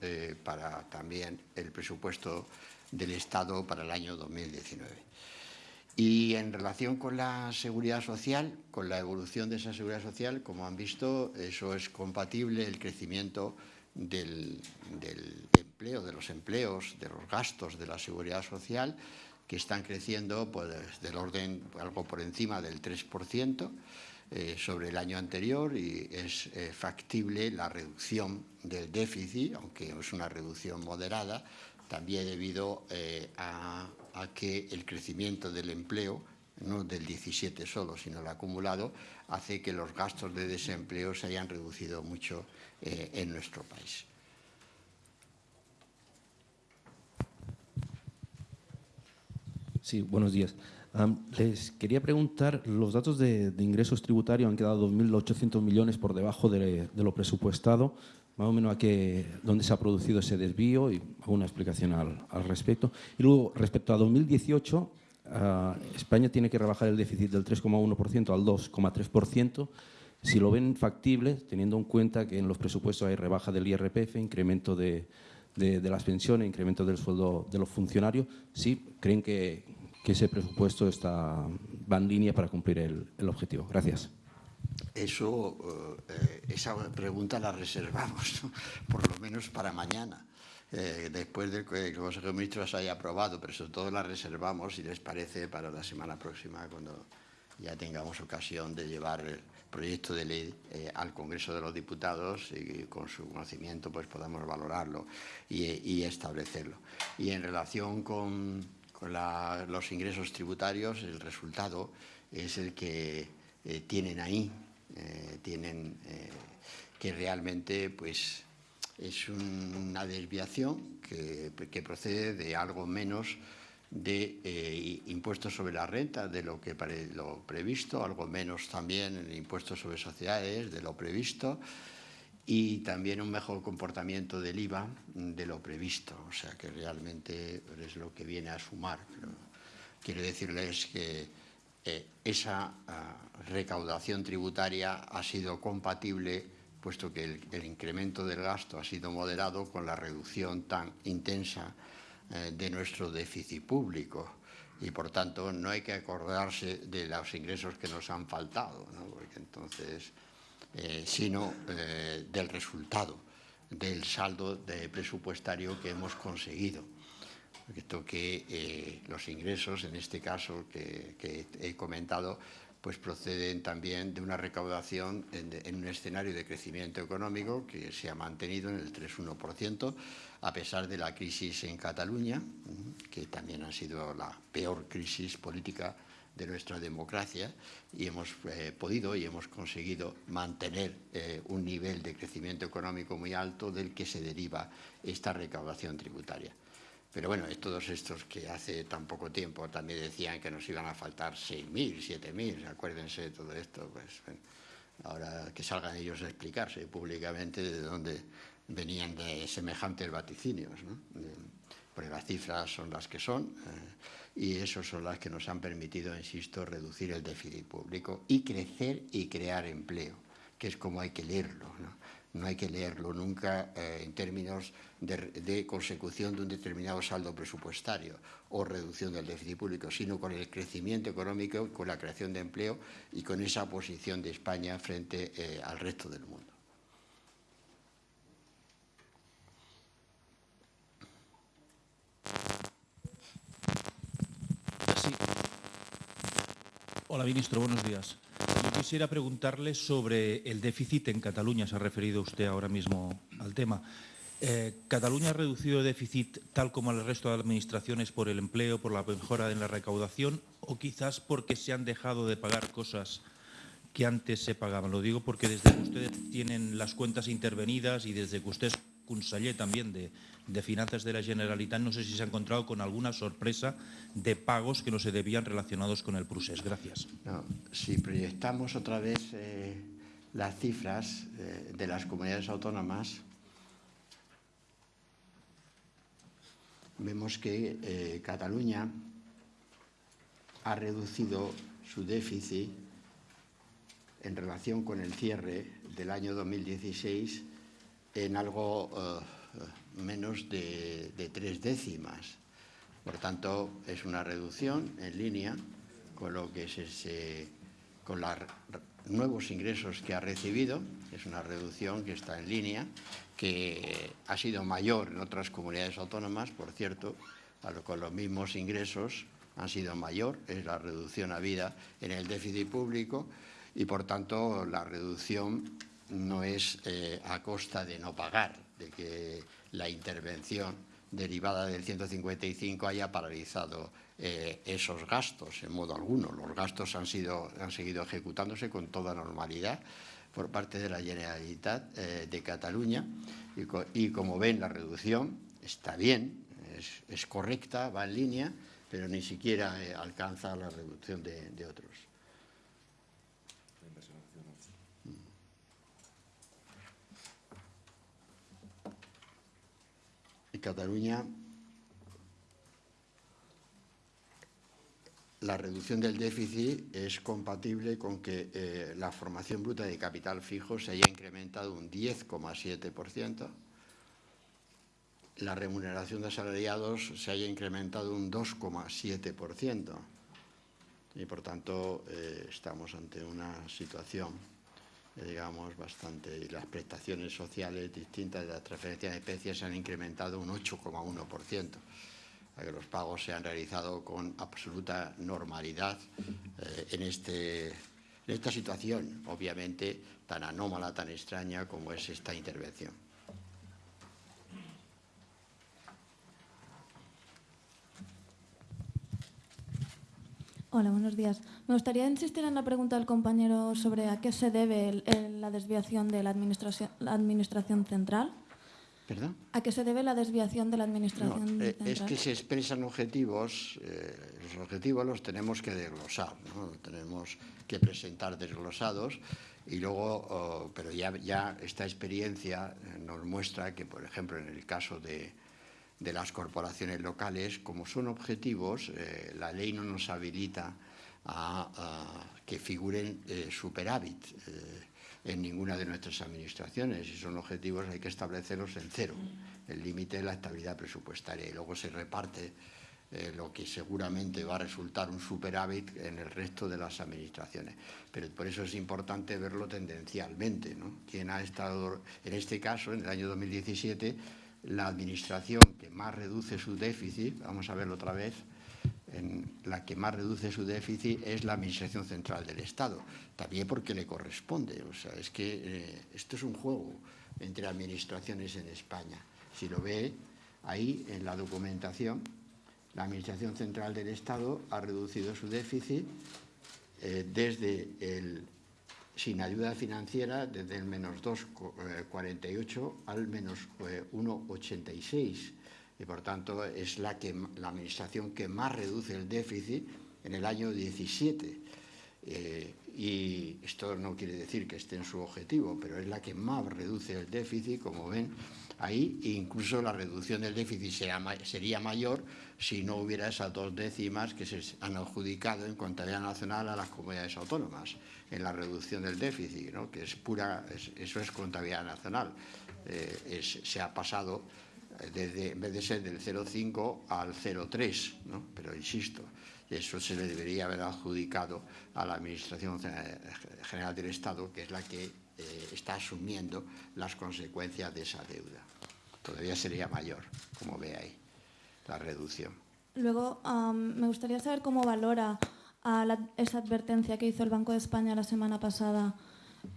para también el presupuesto del Estado para el año 2019. Y en relación con la seguridad social, con la evolución de esa seguridad social, como han visto, eso es compatible el crecimiento del, empleo, de los empleos, de los gastos de la seguridad social, que están creciendo pues, del orden algo por encima del 3% eh, sobre el año anterior y es eh, factible la reducción del déficit, aunque es una reducción moderada, también debido eh, a, que el crecimiento del empleo, no del 17 solo, sino el acumulado, hace que los gastos de desempleo se hayan reducido mucho eh, en nuestro país. Sí, buenos días. les quería preguntar, los datos de, ingresos tributarios han quedado 2.800 millones por debajo de, lo presupuestado más o menos a qué, dónde se ha producido ese desvío y alguna explicación al, respecto. Y luego, respecto a 2018, ah, España tiene que rebajar el déficit del 3,1% al 2,3%. Si lo ven factible, teniendo en cuenta que en los presupuestos hay rebaja del IRPF, incremento de, las pensiones, incremento del sueldo de los funcionarios, ¿sí creen que, ese presupuesto está, va en línea para cumplir el objetivo? Gracias. Eso, eh, esa pregunta la reservamos, por lo menos para mañana, eh, después de que el Consejo de Ministros haya aprobado, pero sobre todo la reservamos, si les parece, para la semana próxima, cuando ya tengamos ocasión de llevar el proyecto de ley eh, al Congreso de los Diputados y con su conocimiento pues podamos valorarlo y, establecerlo. Y en relación con, los ingresos tributarios, el resultado es el que tienen ahí eh, tienen eh, que realmente pues, es una desviación que, procede de algo menos de eh, impuestos sobre la renta de lo que lo previsto, algo menos también en impuestos sobre sociedades de lo previsto y también un mejor comportamiento del IVA de lo previsto, o sea que realmente es lo que viene a sumar. quiero decirles que eh, esa ah, recaudación tributaria ha sido compatible, puesto que el, incremento del gasto ha sido moderado con la reducción tan intensa eh, de nuestro déficit público. Y por tanto no hay que acordarse de los ingresos que nos han faltado, eh, sino del resultado, del saldo presupuestario que hemos conseguido que eh, los ingresos, en este caso que, he comentado, pues proceden también de una recaudación en, un escenario de crecimiento económico que se ha mantenido en el 3,1%, a pesar de la crisis en Cataluña, que también ha sido la peor crisis política de nuestra democracia y hemos eh, podido y hemos conseguido mantener eh, un nivel de crecimiento económico muy alto del que se deriva esta recaudación tributaria. Pero bueno, todos estos que hace tan poco tiempo también decían que nos iban a faltar 6.000, 7.000, acuérdense de todo esto, pues ahora que salgan ellos a explicarse públicamente de dónde venían de semejantes vaticinios. porque las cifras son las que son eh, y esas son las que nos han permitido, insisto, reducir el déficit público y crecer y crear empleo, que es como hay que leerlo. ¿no? No hay que leerlo nunca eh, en términos de, consecución de un determinado saldo presupuestario o reducción del déficit público, sino con el crecimiento económico, con la creación de empleo y con esa posición de España frente eh, al resto del mundo. Hola, ministro. Buenos días. Yo quisiera preguntarle sobre el déficit en Cataluña. Se ha referido usted ahora mismo al tema. Eh, ¿Cataluña ha reducido el déficit tal como el resto de administraciones por el empleo, por la mejora en la recaudación o quizás porque se han dejado de pagar cosas que antes se pagaban? Lo digo porque desde que ustedes tienen las cuentas intervenidas y desde que usted es conseller también de, de Finanzas de la Generalitat, no sé si se ha encontrado con alguna sorpresa de pagos que no se debían relacionados con el procés. Gracias. si proyectamos otra vez eh, las cifras eh, de las comunidades autónomas, vemos que eh, Cataluña ha reducido su déficit en relación con el cierre del año 2016 en algo menos de, tres décimas. Por tanto, es una reducción en línea con lo que se, con los nuevos ingresos que ha recibido. Es una reducción que está en línea, que ha sido mayor en otras comunidades autónomas, por cierto, con los mismos ingresos han sido mayor, es la reducción habida en el déficit público y, por tanto, la reducción no es eh, a costa de no pagar, de que la intervención derivada del 155 haya paralizado eh, esos gastos en modo alguno. Los gastos han, sido, han seguido ejecutándose con toda normalidad por parte de la Generalitat eh, de Cataluña y, como ven la reducción está bien, es, correcta, va en línea, pero ni siquiera alcanza la reducción de otros. Cataluña la reducción del déficit es compatible con que eh, la formación bruta de capital fijo se haya incrementado un 10,7%, la remuneración de asalariados se haya incrementado un 2,7%. Y, por tanto, eh, estamos ante una situación digamos, bastante, y las prestaciones sociales distintas de las transferencias de especies se han incrementado un 8,1%. Que los pagos se han realizado con absoluta normalidad eh, en, este, en esta situación, obviamente, tan anómala, tan extraña como es esta intervención. Hola, buenos días. Me gustaría insistir en la pregunta del compañero sobre a qué se debe la desviación de la administración, central. ¿Perdón? ¿A qué se debe la desviación de la administración eh, central? Es que se expresan objetivos, eh, los objetivos los tenemos que desglosar, ¿no? tenemos que presentar desglosados y luego, oh, pero ya, ya esta experiencia eh, nos muestra que, por ejemplo, en el caso de, de las corporaciones locales, como son objetivos, eh, la ley no nos habilita a, que figuren eh, superávit eh, en ninguna de nuestras administraciones. Si son objetivos hay que establecerlos en cero, el límite de la estabilidad presupuestaria y luego se reparte lo que seguramente va a resultar un superávit en el resto de las administraciones. Pero por eso es importante verlo tendencialmente. ¿no? Ha estado, en este caso, en el año 2017, la administración que más reduce su déficit, vamos a verlo otra vez, la que más reduce su déficit es la Administración Central del Estado, también porque le corresponde. O sea, es que eh, esto es un juego entre administraciones en España. Si lo ve ahí en la documentación, la Administración Central del Estado ha reducido su déficit eh, desde el sin ayuda financiera desde el menos 2,48 al menos 1,86 eh, y por tanto es la, que, la administración que más reduce el déficit en el año 17. Eh, y esto no quiere decir que esté en su objetivo, pero es la que más reduce el déficit, como ven, Ahí incluso la reducción del déficit sería mayor si no hubiera esas dos décimas que se han adjudicado en contabilidad nacional a las comunidades autónomas en la reducción del déficit, ¿no? que es pura, eso es contabilidad nacional. Eh, se ha pasado eh, desde, en vez de ser del 0,5 al 0,3, ¿no? pero insisto, eso se le debería haber adjudicado a la Administración General del Estado, que es la que eh, está asumiendo las consecuencias de esa deuda. Todavía sería mayor, como ve ahí, la reducción. Luego, me gustaría saber cómo valora esa advertencia que hizo el Banco de España la semana pasada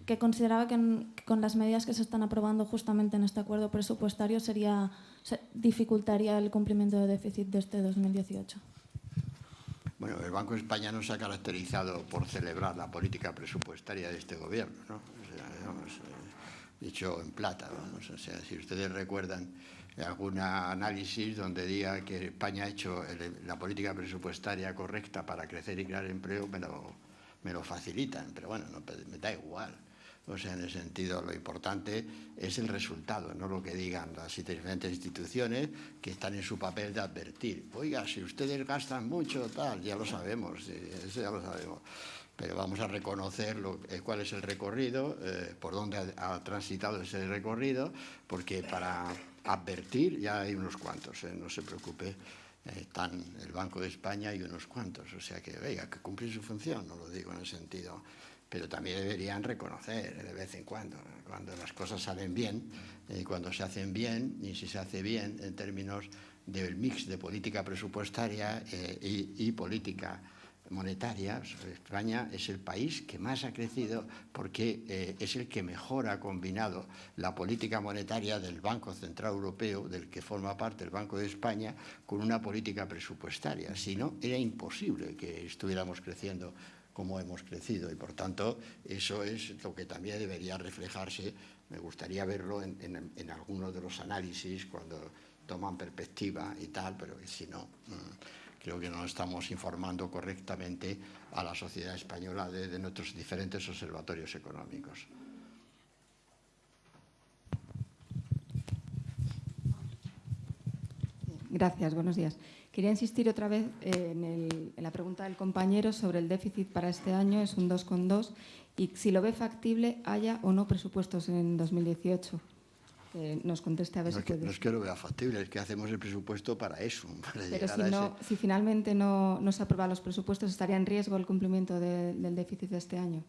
que consideraba que, con las medidas que se están aprobando justamente en este acuerdo presupuestario sería, dificultaría el cumplimiento de déficit de este 2018. Bueno, el Banco de España no se ha caracterizado por celebrar la política presupuestaria de este gobierno, ¿no? Eh, dicho en plata, vamos. O sea, si ustedes recuerdan algún análisis donde diga que España ha hecho la política presupuestaria correcta para crecer y crear empleo, me lo, me lo facilitan, pero bueno, no, me da igual. O sea, en el sentido, lo importante es el resultado, no lo que digan las diferentes instituciones que están en su papel de advertir. Oiga, si ustedes gastan mucho, tal, ya lo sabemos, eso ya lo sabemos. Pero vamos a reconocer eh, cuál es el recorrido, eh, por dónde ha, transitado ese recorrido, porque para advertir ya hay unos cuantos, eh, no se preocupe están el Banco de España y unos cuantos. O sea que, venga, que cumplir su función, no lo digo en el sentido, pero también deberían reconocer de vez en cuando, cuando las cosas salen bien, cuando se hacen bien, y si se hace bien en términos del mix de política presupuestaria y política monetaria, España es el país que más ha crecido porque eh, es el que mejor ha combinado la política monetaria del Banco Central Europeo, del que forma parte el Banco de España, con una política presupuestaria. Si no, era imposible que estuviéramos creciendo como hemos crecido y, por tanto, eso es lo que también debería reflejarse. Me gustaría verlo en, algunos de los análisis cuando toman perspectiva y tal, pero si no... Mm, creo que no estamos informando correctamente a la sociedad española de, nuestros diferentes observatorios económicos. Gracias, buenos días. Quería insistir otra vez en, en, la pregunta del compañero sobre el déficit para este año, es un 2,2, y si lo ve factible, haya o no presupuestos en 2018 nos conteste a ver no si No es que lo vea factible, es que hacemos el presupuesto para eso. (laughs) Pero si, no, si finalmente no, no, se aprueban los presupuestos, ¿estaría en riesgo el cumplimiento del déficit de este año?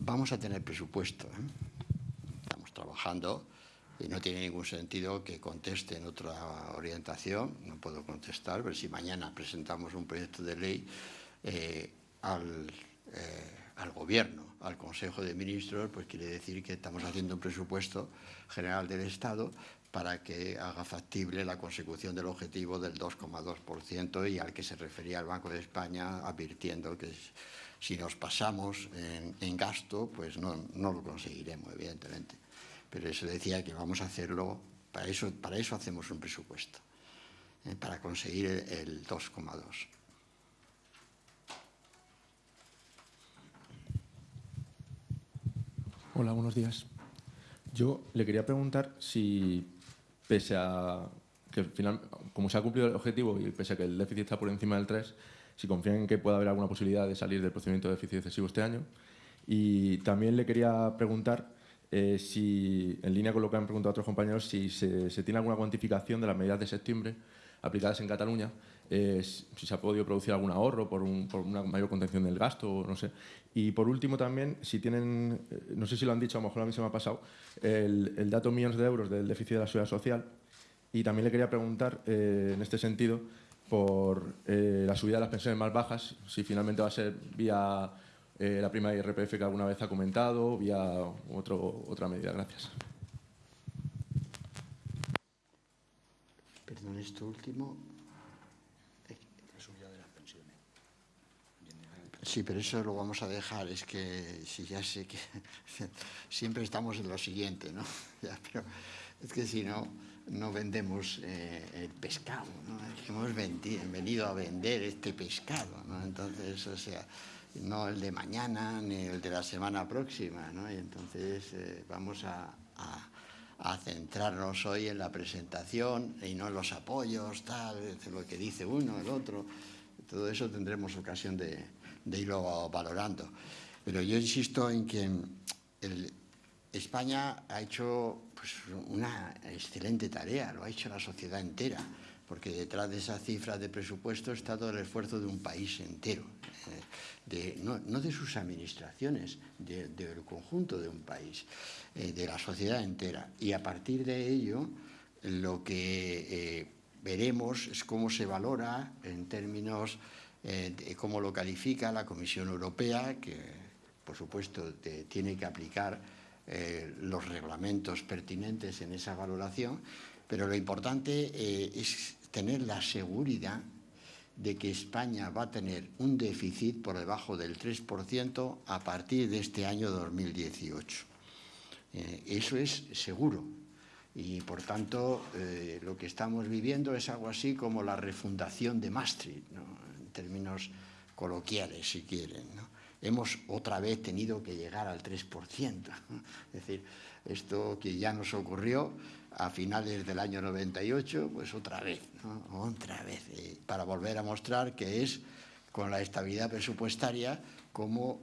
Vamos a tener presupuesto. ¿eh? Estamos trabajando y no tiene ningún sentido que conteste en otra orientación. No puedo contestar, pero si mañana presentamos un proyecto de ley eh, al, eh, al Gobierno al Consejo de Ministros, pues quiere decir que estamos haciendo un presupuesto general del Estado para que haga factible la consecución del objetivo del 2,2% y al que se refería el Banco de España advirtiendo que si nos pasamos en, gasto, pues no, lo conseguiremos, evidentemente. Pero eso decía que vamos a hacerlo, para eso, para eso hacemos un presupuesto, ¿eh? para conseguir el 2,2%. Hola, buenos días. Yo le quería preguntar si, pese a que final, como se ha cumplido el objetivo y pese a que el déficit está por encima del 3, si confían en que pueda haber alguna posibilidad de salir del procedimiento de déficit excesivo este año. Y también le quería preguntar eh, si, en línea con lo que han preguntado otros compañeros, si se, se tiene alguna cuantificación de las medidas de septiembre aplicadas en Cataluña si se ha podido producir algún ahorro por, una mayor contención del gasto, no sé. Y por último también, si tienen, eh, no sé si lo han dicho, a lo mejor a mí se me ha pasado, el, dato millones de euros del déficit de la seguridad social. Y también le quería preguntar, eh, en este sentido, por eh, la subida de las pensiones más bajas, si finalmente va a ser vía la prima IRPF que alguna vez ha comentado, vía otro, otra medida. Gracias. Perdón, esto último. Sí, pero eso lo vamos a dejar. Es que si ya sé que (laughs) siempre estamos en lo siguiente, ¿no? (laughs) es que si no, no vendemos eh, el pescado, ¿no? hemos venido a vender este pescado, ¿no? Entonces, o sea, no el de mañana ni el de la semana próxima. ¿no? Y entonces eh, vamos a, centrarnos hoy en la presentación y no en los apoyos, tal, lo que dice uno, el otro. Todo eso tendremos ocasión de, irlo valorando. Pero yo insisto en que España ha hecho pues, una excelente tarea, lo ha hecho la sociedad entera porque detrás de esa cifra de presupuesto está todo el esfuerzo de un país entero, eh, no, de sus administraciones, del conjunto de un país, eh, de la sociedad entera. Y a partir de ello, lo que eh, veremos es cómo se valora en términos de cómo lo califica la Comisión Europea, que por supuesto tiene que aplicar los reglamentos pertinentes en esa valoración, pero lo importante es tener la seguridad de que España va a tener un déficit por debajo del 3% a partir de este año 2018. Eh, eso es seguro y, por tanto, eh, lo que estamos viviendo es algo así como la refundación de Maastricht, en términos coloquiales, si quieren. Hemos otra vez tenido que llegar al 3%. (laughs) Es decir, esto que ya nos ocurrió a finales del año 98, pues otra vez, otra vez, eh, para volver a mostrar que es con la estabilidad presupuestaria como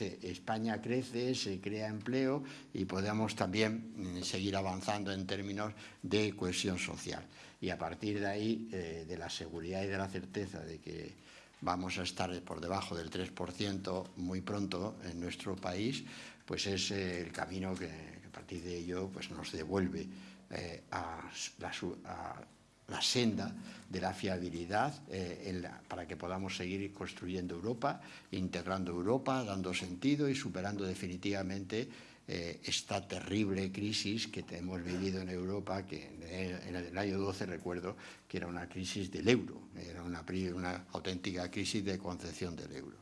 eh, España crece, se crea empleo y podemos también mm, seguir avanzando en términos de cohesión social. Y a partir de ahí, eh, de la seguridad y de la certeza de que vamos a estar por debajo del 3% muy pronto en nuestro país, pues es el camino que, a partir de ello pues nos devuelve eh, a, la, senda de la fiabilidad eh, para que podamos seguir construyendo Europa, integrando Europa, dando sentido y superando definitivamente eh, esta terrible crisis que hemos vivido en Europa, que en el, año 12 recuerdo que era una crisis del euro, era una, una auténtica crisis de concepción del euro.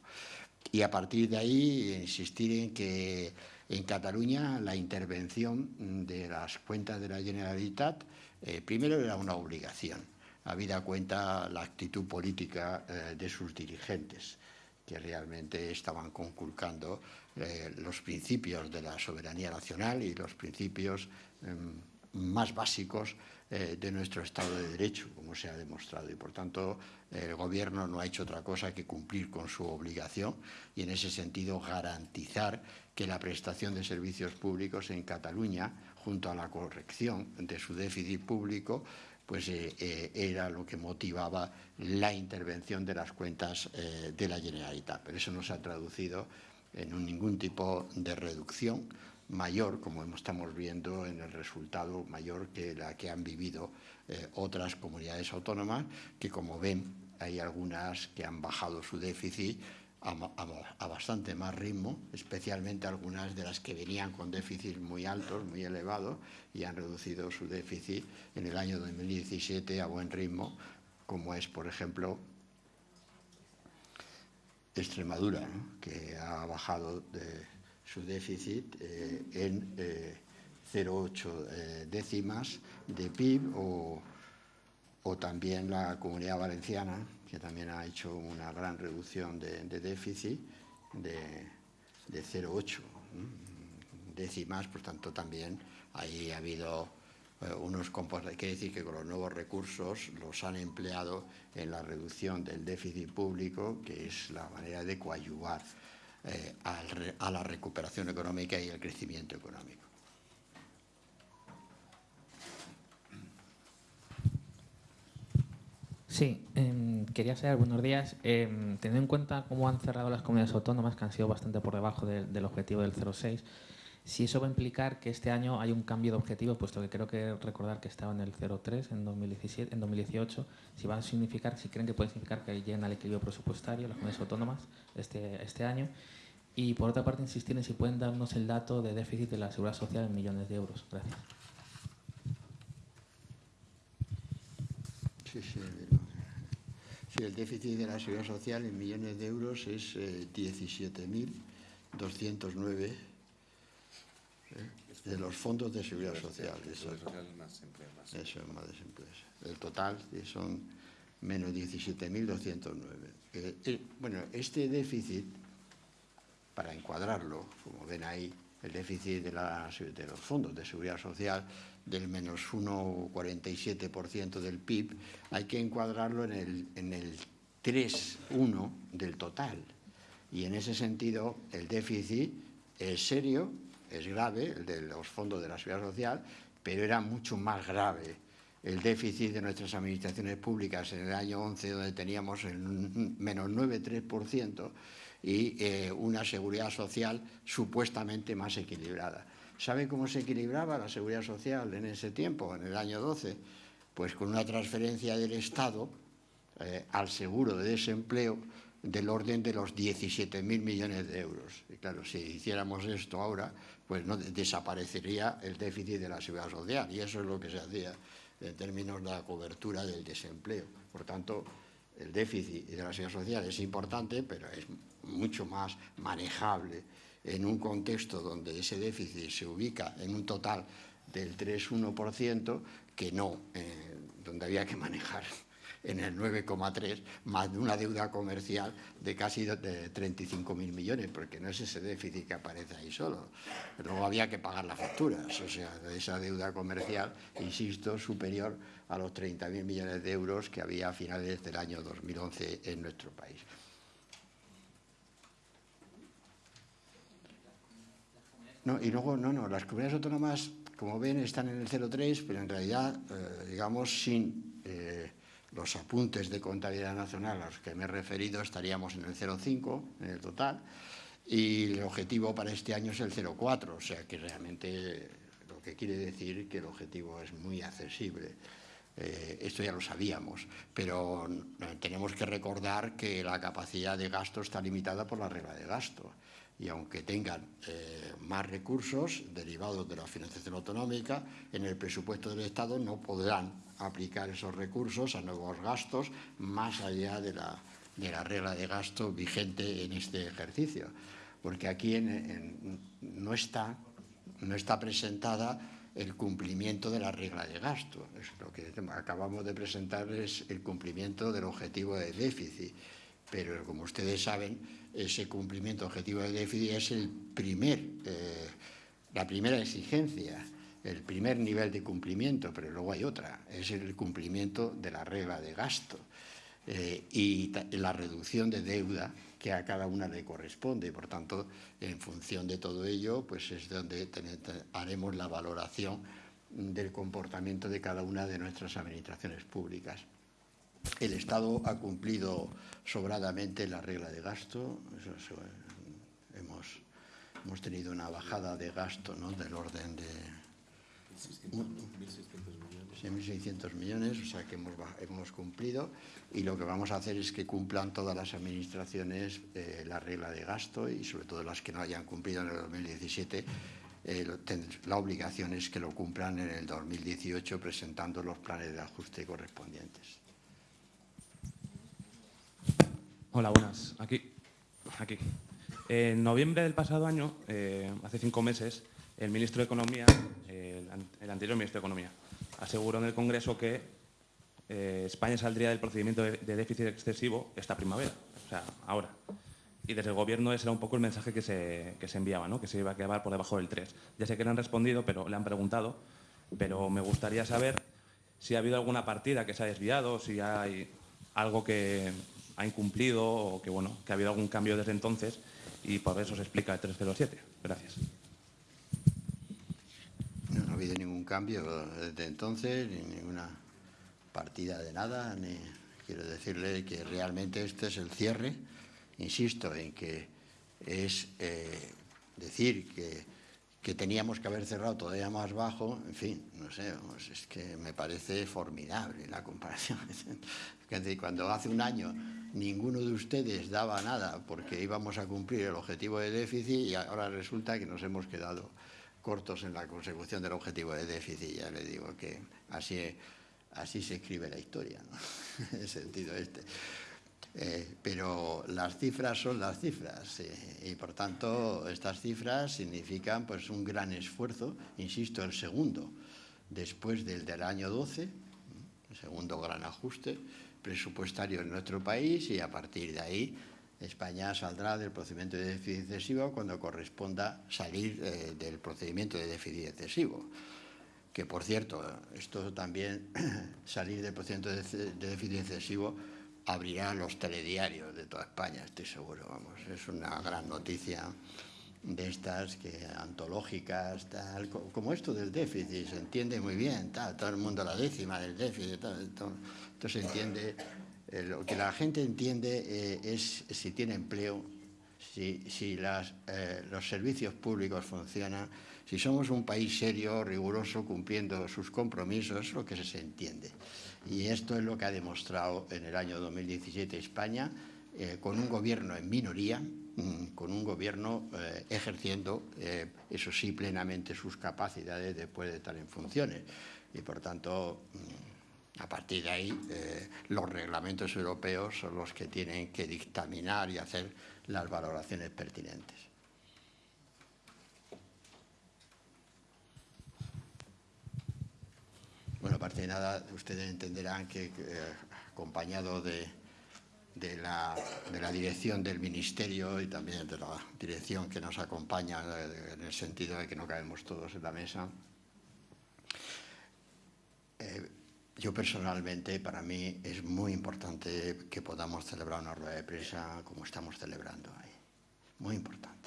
Y a partir de ahí insistir en que en Cataluña la intervención de las cuentas de la Generalitat eh, primero era una obligación, habida cuenta la actitud política eh, de sus dirigentes, que realmente estaban conculcando eh, los principios de la soberanía nacional y los principios em, más básicos de nuestro Estado de Derecho, como se ha demostrado. Y, por tanto, el Gobierno no ha hecho otra cosa que cumplir con su obligación y, en ese sentido, garantizar que la prestación de servicios públicos en Cataluña, junto a la corrección de su déficit público, pues eh, eh, era lo que motivaba la intervención de las cuentas eh, de la Generalitat. Pero eso no se ha traducido en ningún tipo de reducción mayor, como estamos viendo en el resultado mayor que la que han vivido otras comunidades autónomas, que como ven hay algunas que han bajado su déficit a, bastante más ritmo, especialmente algunas de las que venían con déficits muy altos, muy elevados, y han reducido su déficit en el año 2017 a buen ritmo, como es, por ejemplo, Extremadura, que ha bajado su déficit eh, en 0,8 eh, eh, décimas de PIB o, también la Comunidad Valenciana, que también ha hecho una gran reducción de, déficit de, de 0,8 décimas, por tanto también ahí ha habido unos componentes, quiere decir que con los nuevos recursos los han empleado en la reducción del déficit público, que es la manera de coadyuvar eh, a la recuperación económica y el crecimiento económico. Sí, em, quería saber, buenos días, eh, teniendo en cuenta cómo han cerrado las comunidades autónomas, que han sido bastante por debajo del objetivo del 0,6, si eso va a implicar que este año hay un cambio de objetivo, puesto que creo que recordar que estaba en el 0,3 en, 2017, en 2018, si va a significar, si creen que puede significar que lleguen al equilibrio presupuestario las comunidades autónomas este, este año. Y por otra parte, insistir en si pueden darnos el dato de déficit de la seguridad social en millones de euros. Gracias. Sí, sí, Sí, el déficit de la seguridad social en millones de euros es 17.209 eh, eh, de los fondos de seguridad social. Eso, es más desempleo. El total son menos 17.209. Eh, bueno, este déficit para encuadrarlo, como ven ahí, el déficit de, los fondos de seguridad social del menos 1,47% del PIB, hay que encuadrarlo en el, en el 3,1 del total. Y en ese sentido, el déficit es serio, es grave, el de los fondos de la seguridad social, pero era mucho más grave el déficit de nuestras administraciones públicas en el año 11, donde teníamos el (laughs) menos 9,3%, y eh, una seguridad social supuestamente más equilibrada. ¿Sabe cómo se equilibraba la seguridad social en ese tiempo, en el año 12? Pues con una transferencia del Estado eh, al seguro de desempleo del orden de los 17.000 millones de euros. Y claro, si hiciéramos esto ahora, pues no desaparecería el déficit de la seguridad social y eso es lo que se hacía en términos de la cobertura del desempleo. Por tanto, el déficit de la seguridad social es importante, pero es mucho más manejable en un contexto donde ese déficit se ubica en un total del 3,1% que no, eh, donde había que manejar en el 9,3, más de una deuda comercial de casi de 35.000 millones, porque no es ese déficit que aparece ahí solo. Luego había que pagar las facturas, o sea, esa deuda comercial, insisto, superior a los 30.000 millones de euros que había a finales del año 2011 en nuestro país. No, y luego, no, no, las comunidades autónomas, como ven, están en el 0,3, pero en realidad, eh, digamos, sin eh, los apuntes de contabilidad nacional a los que me he referido, estaríamos en el 0,5 en el total, y el objetivo para este año es el 0,4, o sea que realmente lo que quiere decir que el objetivo es muy accesible. Eh, esto ya lo sabíamos, pero tenemos que recordar que la capacidad de gasto está limitada por la regla de gasto y aunque tengan eh, más recursos derivados de la financiación autonómica, en el presupuesto del Estado no podrán aplicar esos recursos a nuevos gastos más allá de la, regla de gasto vigente en este ejercicio. Porque aquí no, está, no está presentada el cumplimiento de la regla de gasto. lo que acabamos de presentar es el cumplimiento del objetivo de déficit. Pero, como ustedes saben, ese cumplimiento objetivo de déficit es el primer, eh, la primera exigencia, el primer nivel de cumplimiento, pero luego hay otra, es el cumplimiento de la regla de gasto eh, y la reducción de deuda que a cada una le corresponde. Por tanto, en función de todo ello, pues es donde haremos la valoración del comportamiento de cada una de nuestras administraciones públicas. El Estado ha cumplido sobradamente la regla de gasto. hemos, hemos, tenido una bajada de gasto ¿no? del orden de 1.600 millones, o sea que hemos, hemos, cumplido y lo que vamos a hacer es que cumplan todas las administraciones eh, la regla de gasto y sobre todo las que no hayan cumplido en el 2017 eh, la obligación es que lo cumplan en el 2018 presentando los planes de ajuste correspondientes. Hola, buenas. Aquí. Aquí. En noviembre del pasado año, eh, hace cinco meses, el ministro de Economía, el, anterior ministro de Economía, aseguró en el Congreso que eh, España saldría del procedimiento de, déficit excesivo esta primavera, o sea, ahora. Y desde el Gobierno ese era un poco el mensaje que se, que se enviaba, ¿no? que se iba a quedar por debajo del 3. Ya sé que le han respondido, pero le han preguntado, pero me gustaría saber si ha habido alguna partida que se ha desviado, si hay algo que, ha incumplido o que, bueno, que ha habido algún cambio desde entonces y por eso se explica el 307. Gracias. No, ha habido ningún cambio desde entonces, ni ninguna partida de nada, ni quiero decirle que realmente este es el cierre. Insisto en que es eh, decir que, que, teníamos que haber cerrado todavía más bajo, en fin, no sé, es que me parece formidable la comparación. (laughs) Cuando hace un año ninguno de ustedes daba nada porque íbamos a cumplir el objetivo de déficit y ahora resulta que nos hemos quedado cortos en la consecución del objetivo de déficit. Ya le digo que así, así se escribe la historia, ¿no? (laughs) en el sentido este. Eh, pero las cifras son las cifras eh, y por tanto estas cifras significan pues un gran esfuerzo, insisto, el segundo, después del del año 12, el segundo gran ajuste, presupuestario en nuestro país y a partir de ahí España saldrá del procedimiento de déficit excesivo cuando corresponda salir eh, del procedimiento de déficit excesivo. Que, por cierto, esto también, (clears throat) salir del procedimiento de, déficit excesivo, abrirá los telediarios de toda España, estoy seguro. Vamos, es una gran noticia de estas que antológicas, tal, como esto del déficit, se entiende muy bien, todo el mundo la décima del déficit, todo, se entiende. Eh, lo que la gente entiende eh, es si tiene empleo, si, eh, los servicios públicos funcionan, si somos un país serio, riguroso, cumpliendo sus compromisos, es lo que se entiende. Y esto es lo que ha demostrado en el año 2017 España, con un gobierno en minoría, Mm, con un gobierno eh, ejerciendo, eh, eso sí, plenamente sus capacidades después de estar en funciones. Y, por tanto, mm, a partir de ahí, eh, los reglamentos europeos son los que tienen que dictaminar y hacer las valoraciones pertinentes. Bueno, aparte de nada, ustedes entenderán que acompañado de de la, dirección del Ministerio y también de la dirección que nos acompaña eh, en el sentido de que no caemos todos en la mesa. Eh, yo personalmente, para mí, es muy importante que podamos celebrar una rueda de prensa como estamos celebrando ahí. Muy importante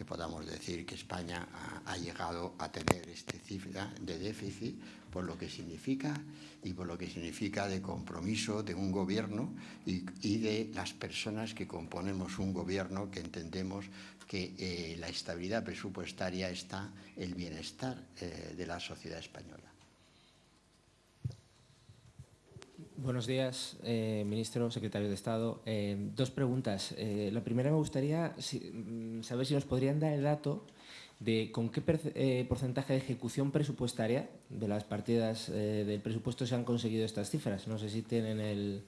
que podamos decir que España ha, llegado a tener esta cifra de déficit por lo que significa y por lo que significa de compromiso de un gobierno y, de las personas que componemos un gobierno que entendemos que eh, la estabilidad presupuestaria está el bienestar eh, de la sociedad española. Buenos días, eh, ministro, secretario de Estado. Eh, dos preguntas. Eh, la primera me gustaría mm, saber si nos podrían dar el dato de con qué porcentaje de ejecución presupuestaria de las partidas del presupuesto se han conseguido estas cifras. No sé si tienen el,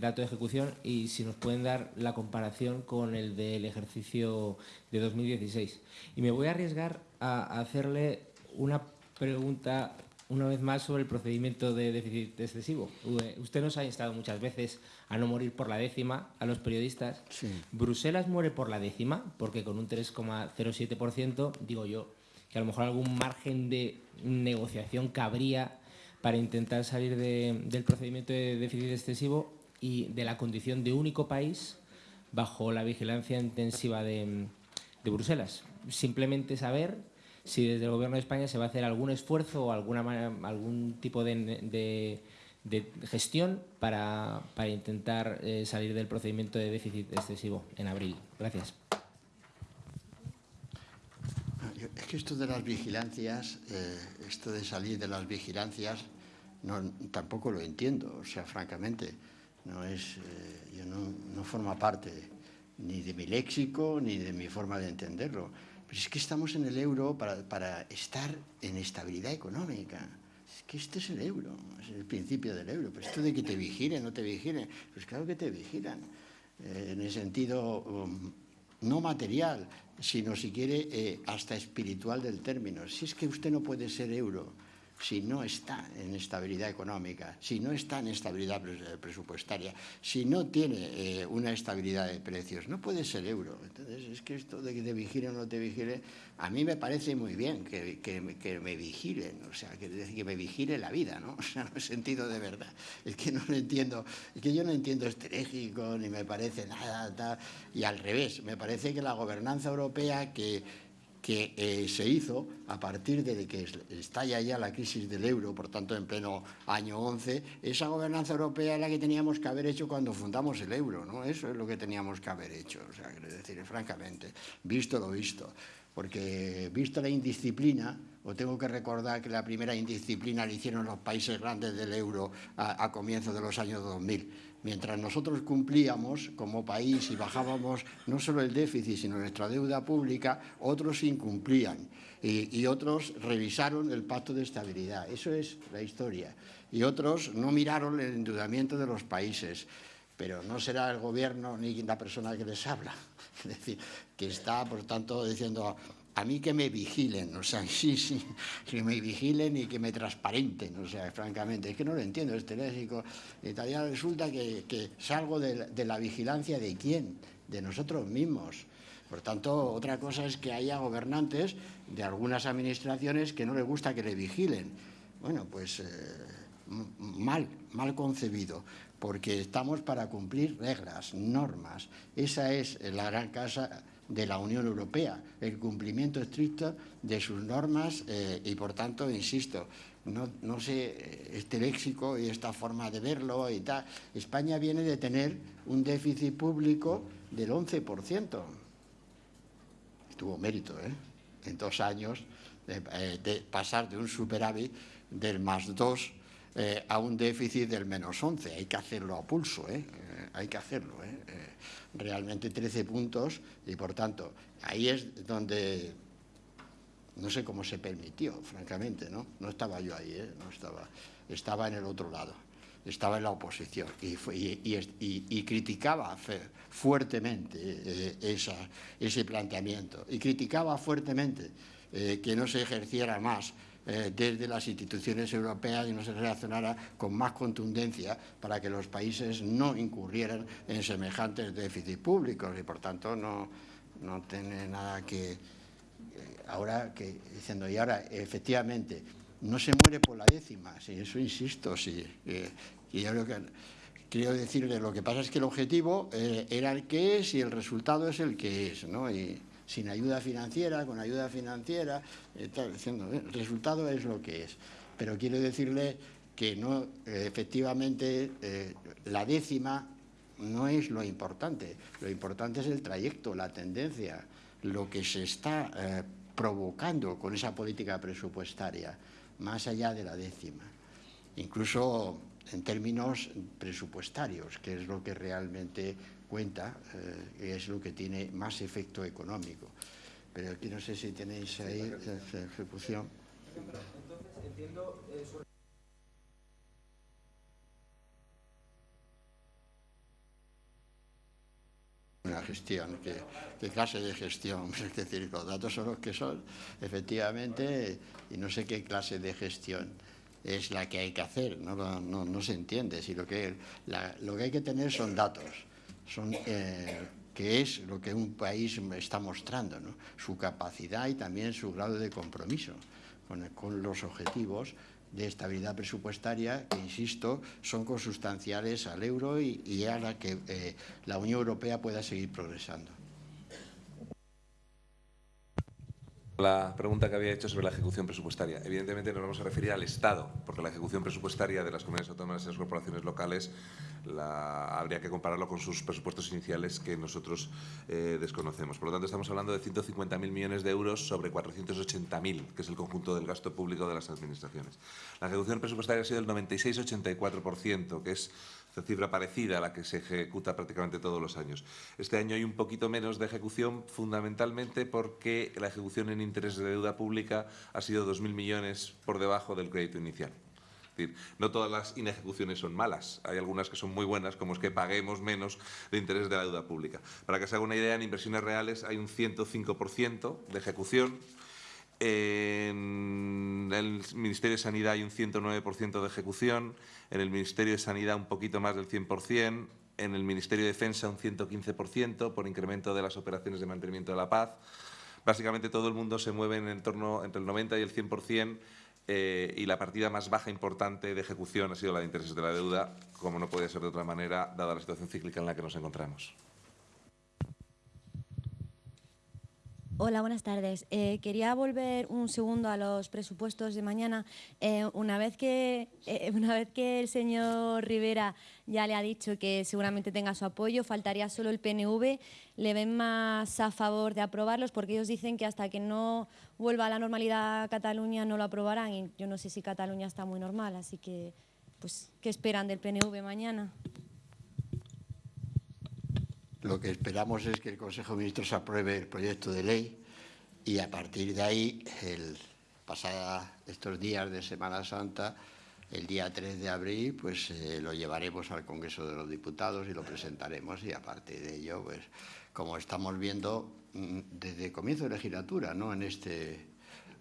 dato de ejecución y si nos pueden dar la comparación con el del ejercicio de 2016. Y me voy a arriesgar a hacerle una pregunta una vez más sobre el procedimiento de déficit excesivo. Usted nos ha instado muchas veces a no morir por la décima a los periodistas. Bruselas muere por la décima, porque con un 3,07%, digo yo, que a lo mejor algún margen de negociación cabría para intentar salir del procedimiento de déficit excesivo y de la condición de único país bajo la vigilancia intensiva de, de Bruselas. Simplemente saber si desde el Gobierno de España se va a hacer algún esfuerzo o alguna, algún tipo de, gestión para, intentar eh, salir del procedimiento de déficit excesivo en abril. Gracias. Es que esto de las vigilancias, eh, esto de salir de las vigilancias, no, tampoco lo entiendo, o sea, francamente, no es, eh, yo no, no forma parte ni de mi léxico ni de mi forma de entenderlo es que estamos en el euro para, estar en estabilidad económica. Es que este es el euro, es el principio del euro. Pero esto de que te vigilen, no te vigilen, pues claro que te vigilan. Eh, en el sentido um, no material, sino si quiere eh, hasta espiritual del término. Si es que usted no puede ser euro si no está en estabilidad económica, si no está en estabilidad presupuestaria, si no tiene eh, una estabilidad de precios, no puede ser euro. Entonces, es que esto de que te vigile o no te vigile, a mí me parece muy bien que, que, me vigilen, o sea, que, me vigile la vida, ¿no? (laughs) O sea, no sentido de verdad. Es que no lo entiendo, es que yo no entiendo estratégico, ni me parece nada, tal, y al revés, me parece que la gobernanza europea que que eh, se hizo a partir de que estalla ya la crisis del euro, por tanto en pleno año 11, esa gobernanza europea es la que teníamos que haber hecho cuando fundamos el euro, ¿no? Eso es lo que teníamos que haber hecho, o sea, quiero decir, francamente, visto lo visto, porque visto la indisciplina, o tengo que recordar que la primera indisciplina la hicieron los países grandes del euro a, a comienzos de los años 2000, Mientras nosotros cumplíamos como país y bajábamos no solo el déficit, sino nuestra deuda pública, otros incumplían y, otros revisaron el pacto de estabilidad. Eso es la historia. Y otros no miraron el endeudamiento de los países. Pero no será el gobierno ni la persona que les habla. (laughs) Es decir, que está, por tanto, diciendo a mí que me vigilen, o sea, (laughs) sí, sí, que me vigilen y que me transparenten, o sea, francamente, es que no lo entiendo, este léxico italiano resulta que, salgo de, la vigilancia de quién, de nosotros mismos. Por tanto, otra cosa es que haya gobernantes de algunas administraciones que no les gusta que le vigilen. Bueno, pues eh, mal, mal concebido, porque estamos para cumplir reglas, normas. Esa es la gran casa de la Unión Europea, el cumplimiento estricto de sus normas eh, y, por tanto, insisto, no, sé, eh, este léxico y esta forma de verlo y tal. España viene de tener un déficit público del 11%. Tuvo mérito, ¿eh? En dos años de, eh, pasar de un superávit del más 2 a un déficit del menos 11. Hay que hacerlo a pulso, ¿eh? hay que hacerlo. ¿eh? Realmente 13 puntos y, por tanto, ahí es donde no sé cómo se permitió, francamente, ¿no? No estaba yo ahí, ¿eh? no estaba, estaba en el otro lado, estaba en la oposición y, y, criticaba fuertemente eh, esa, ese planteamiento y criticaba fuertemente eh, que no se ejerciera más eh, desde las instituciones europeas y no se reaccionara con más contundencia para que los países no incurrieran en semejantes déficits públicos y, por tanto, no, no tiene nada que... Eh, ahora que diciendo, y ahora, efectivamente, no se muere por la décima, sí, eso insisto, sí. Eh, y yo creo que quiero decirle, lo que pasa es que el objetivo era el que es y el resultado es el que es, ¿no? Y, sin ayuda financiera, con ayuda financiera, eh, diciendo, eh, el resultado es lo que es. Pero quiero decirle que no, efectivamente eh, la décima no es lo importante, lo importante es el trayecto, la tendencia, lo que se está provocando con esa política presupuestaria, más allá de la décima. Incluso en términos presupuestarios, que es lo que realmente cuenta, eh, es lo que tiene más efecto económico. Pero aquí no sé si tenéis ahí la ejecución. una gestión, ¿qué, clase de gestión? (laughs) Es decir, los datos son los que son, efectivamente, y no sé qué clase de gestión es la que hay que hacer, no, no, no se entiende, si lo que, lo que hay que tener son datos son, eh, que es lo que un país está mostrando, su capacidad y también su grado de compromiso con, los objetivos de estabilidad presupuestaria que, insisto, son consustanciales al euro y, a la que eh, la Unión Europea pueda seguir progresando. La pregunta que había hecho sobre la ejecución presupuestaria. Evidentemente nos vamos a referir al Estado, porque la ejecución presupuestaria de las comunidades autónomas y las corporaciones locales la, habría que compararlo con sus presupuestos iniciales que nosotros eh, desconocemos. Por lo tanto, estamos hablando de 150.000 millones de euros sobre 480.000, que es el conjunto del gasto público de las administraciones. La ejecución presupuestaria ha sido del 96-84%, que es cifra parecida a la que se ejecuta prácticamente todos los años. Este año hay un poquito menos de ejecución, fundamentalmente porque la ejecución en interés de deuda pública ha sido 2.000 millones por debajo del crédito inicial. Es decir, no todas las inejecuciones son malas, hay algunas que son muy buenas, como es que paguemos menos de interés de la deuda pública. Para que se haga una idea, en inversiones reales hay un 105% de ejecución, en el Ministerio de Sanidad hay un 109% de ejecución, en el Ministerio de Sanidad un poquito más del 100%, en el Ministerio de Defensa un 115% por incremento de las operaciones de mantenimiento de la paz. Básicamente todo el mundo se mueve en torno entre el 90 y el 100% eh, y la partida más baja importante de ejecución ha sido la de intereses de la deuda, como no puede ser de otra manera, dada la situación cíclica en la que nos encontramos. Hola, buenas tardes. Eh, quería volver un segundo a los presupuestos de mañana. Eh, una, vez que, eh, (laughs) una vez que el señor Rivera ya le ha dicho que seguramente tenga su apoyo, faltaría solo el PNV. ¿Le ven más a favor de aprobarlos? Porque ellos dicen que hasta que no vuelva a la normalidad Cataluña no lo aprobarán. Y yo no sé si Cataluña está muy normal, así que, pues, ¿qué esperan del PNV mañana? Lo que esperamos es que el Consejo de Ministros apruebe el proyecto de ley y a partir de ahí, el, pasada estos días de Semana Santa, el día 3 de abril pues eh, lo llevaremos al Congreso de los Diputados y lo presentaremos y aparte de ello, pues como estamos viendo mm, desde comienzo de legislatura, ¿no? en este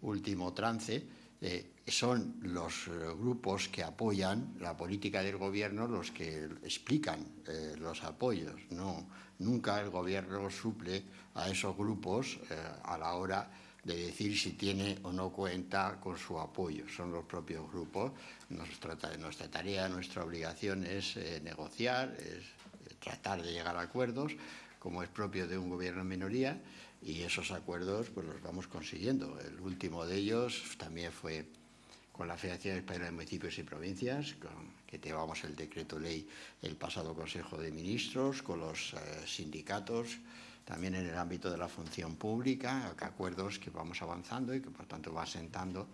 último trance, eh, son los eh, grupos que apoyan la política del gobierno los que explican los apoyos. No, nunca el gobierno suple a esos grupos a la hora de decir si tiene o no cuenta con su apoyo. Son los propios grupos. Nuestra, nuestra tarea, nuestra obligación es eh, negociar, es eh, tratar de llegar a acuerdos, como es propio de un gobierno en minoría, y esos acuerdos pues los vamos consiguiendo. El último de ellos también fue con la Federación Española de Municipios y Provincias, con, que llevamos el decreto ley el pasado Consejo de Ministros, con los eh, sindicatos, también en el ámbito de la función pública, acuerdos que vamos avanzando y que por tanto va sentando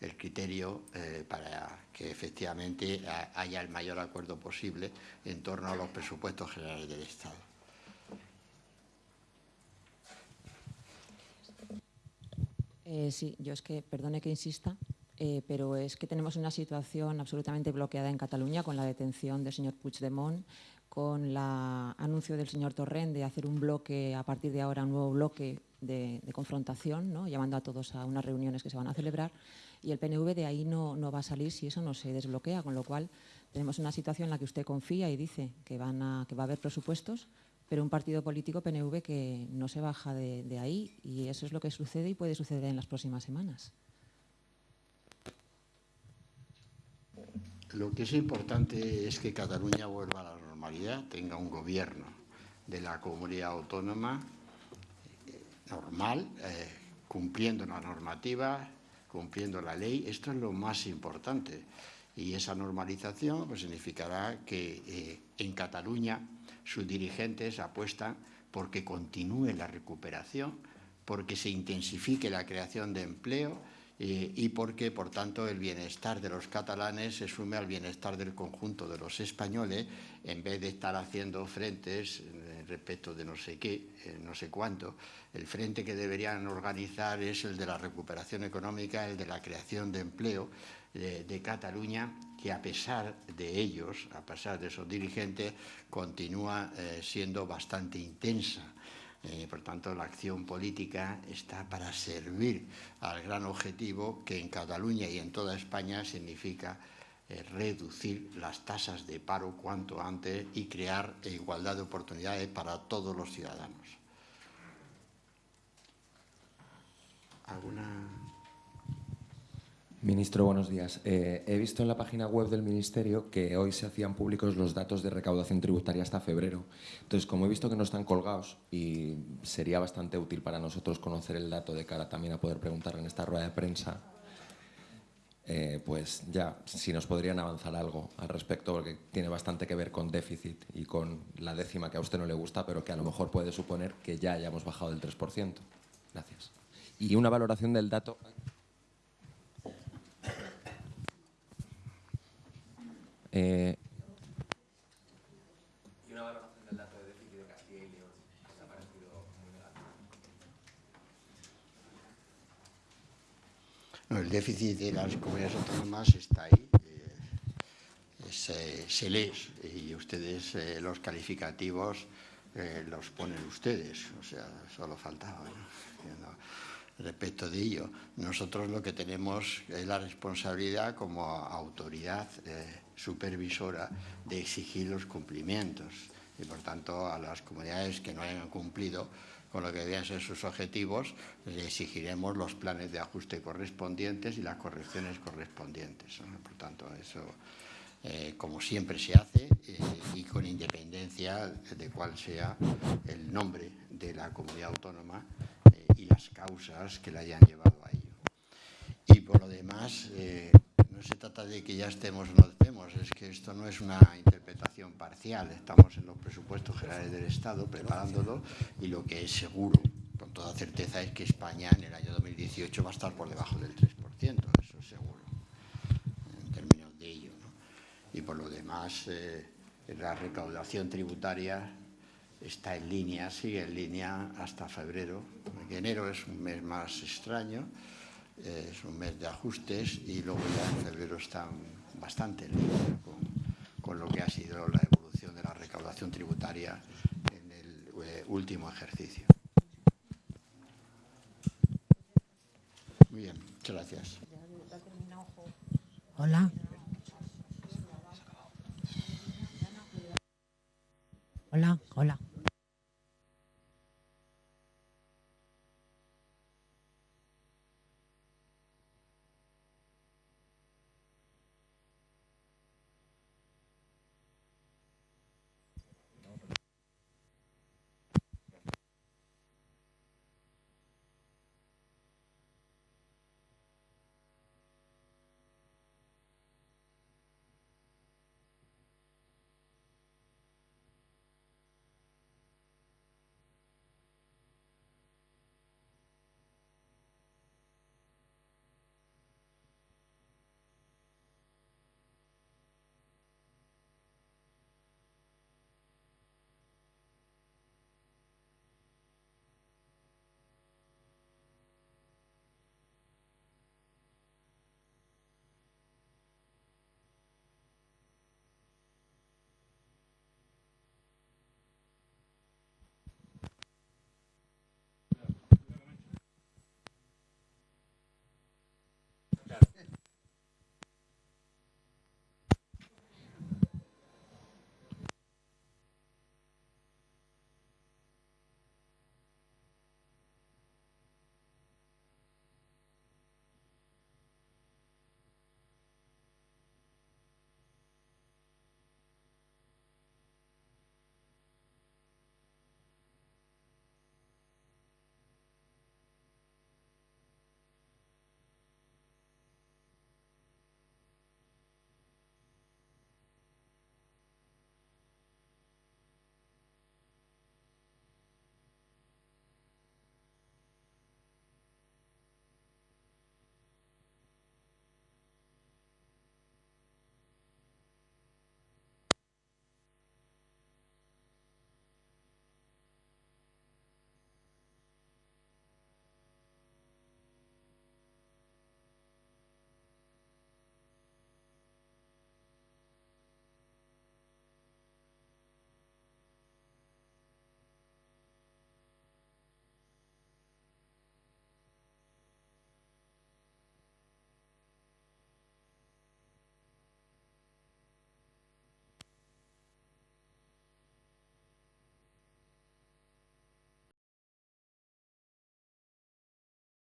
el criterio eh, para que efectivamente haya el mayor acuerdo posible en torno a los presupuestos generales del Estado. Eh, sí, yo es que, perdone que insista, eh, pero es que tenemos una situación absolutamente bloqueada en Cataluña con la detención del señor Puigdemont, con el anuncio del señor Torrent de hacer un bloque, a partir de ahora, un nuevo bloque de, confrontación, ¿no? llamando a todos a unas reuniones que se van a celebrar, y el PNV de ahí no, no, va a salir si eso no se desbloquea, con lo cual tenemos una situación en la que usted confía y dice que, van a, que va a haber presupuestos, pero un partido político PNV que no se baja de, ahí, y eso es lo que sucede y puede suceder en las próximas semanas. Lo que es importante es que Cataluña vuelva a la normalidad, tenga un gobierno de la comunidad autónoma eh, normal, eh, cumpliendo la normativa, cumpliendo la ley. Esto es lo más importante. Y esa normalización pues, significará que eh, en Cataluña sus dirigentes apuestan porque continúe la recuperación, porque se intensifique la creación de empleo, y porque, por tanto, el bienestar de los catalanes se sume al bienestar del conjunto de los españoles en vez de estar haciendo frentes eh, respecto de no sé qué, eh, no sé cuánto. El frente que deberían organizar es el de la recuperación económica, el de la creación de empleo de, Cataluña, que a pesar de ellos, a pesar de esos dirigentes, continúa eh, siendo bastante intensa eh, por tanto, la acción política está para servir al gran objetivo que en Cataluña y en toda España significa eh, reducir las tasas de paro cuanto antes y crear igualdad de oportunidades para todos los ciudadanos. ¿Alguna Ministro, buenos días. Eh, he visto en la página web del Ministerio que hoy se hacían públicos los datos de recaudación tributaria hasta febrero. Entonces, como he visto que no están colgados y sería bastante útil para nosotros conocer el dato de cara también a poder preguntar en esta rueda de prensa, eh, pues ya, si nos podrían avanzar algo al respecto, porque tiene bastante que ver con déficit y con la décima que a usted no le gusta, pero que a lo mejor puede suponer que ya hayamos bajado del 3%. Gracias. Y una valoración del dato... Eh, y una valoración del dato de déficit de Castilla y León ha parecido muy negativo. No, el déficit de las comunidades autónomas está ahí. Eh, se, se, lee y ustedes eh, los calificativos eh, los ponen ustedes. O sea, solo faltaba. ¿no? Respecto de ello. Nosotros lo que tenemos es la responsabilidad como autoridad eh, supervisora de exigir los cumplimientos y, por tanto, a las comunidades que no hayan cumplido con lo que debían ser sus objetivos, le exigiremos los planes de ajuste correspondientes y las correcciones correspondientes. Por tanto, eso, eh, como siempre se hace, eh, y con independencia de cuál sea el nombre de la comunidad autónoma, las causas que la hayan llevado a ello. Y por lo demás, eh, no se trata de que ya estemos o no estemos, es que esto no es una interpretación parcial, estamos en los presupuestos generales del Estado preparándolo y lo que es seguro, con toda certeza, es que España en el año 2018 va a estar por debajo del 3%, eso es seguro, en términos de ello. ¿no? Y por lo demás, eh, la recaudación tributaria está en línea, sigue en línea hasta febrero, enero es un mes más extraño, eh, es un mes de ajustes y luego ya en febrero está bastante en línea con, lo que ha sido la evolución de la recaudación tributaria en el eh, último ejercicio. Muy bien, muchas gracias. Hola. Hola, hola.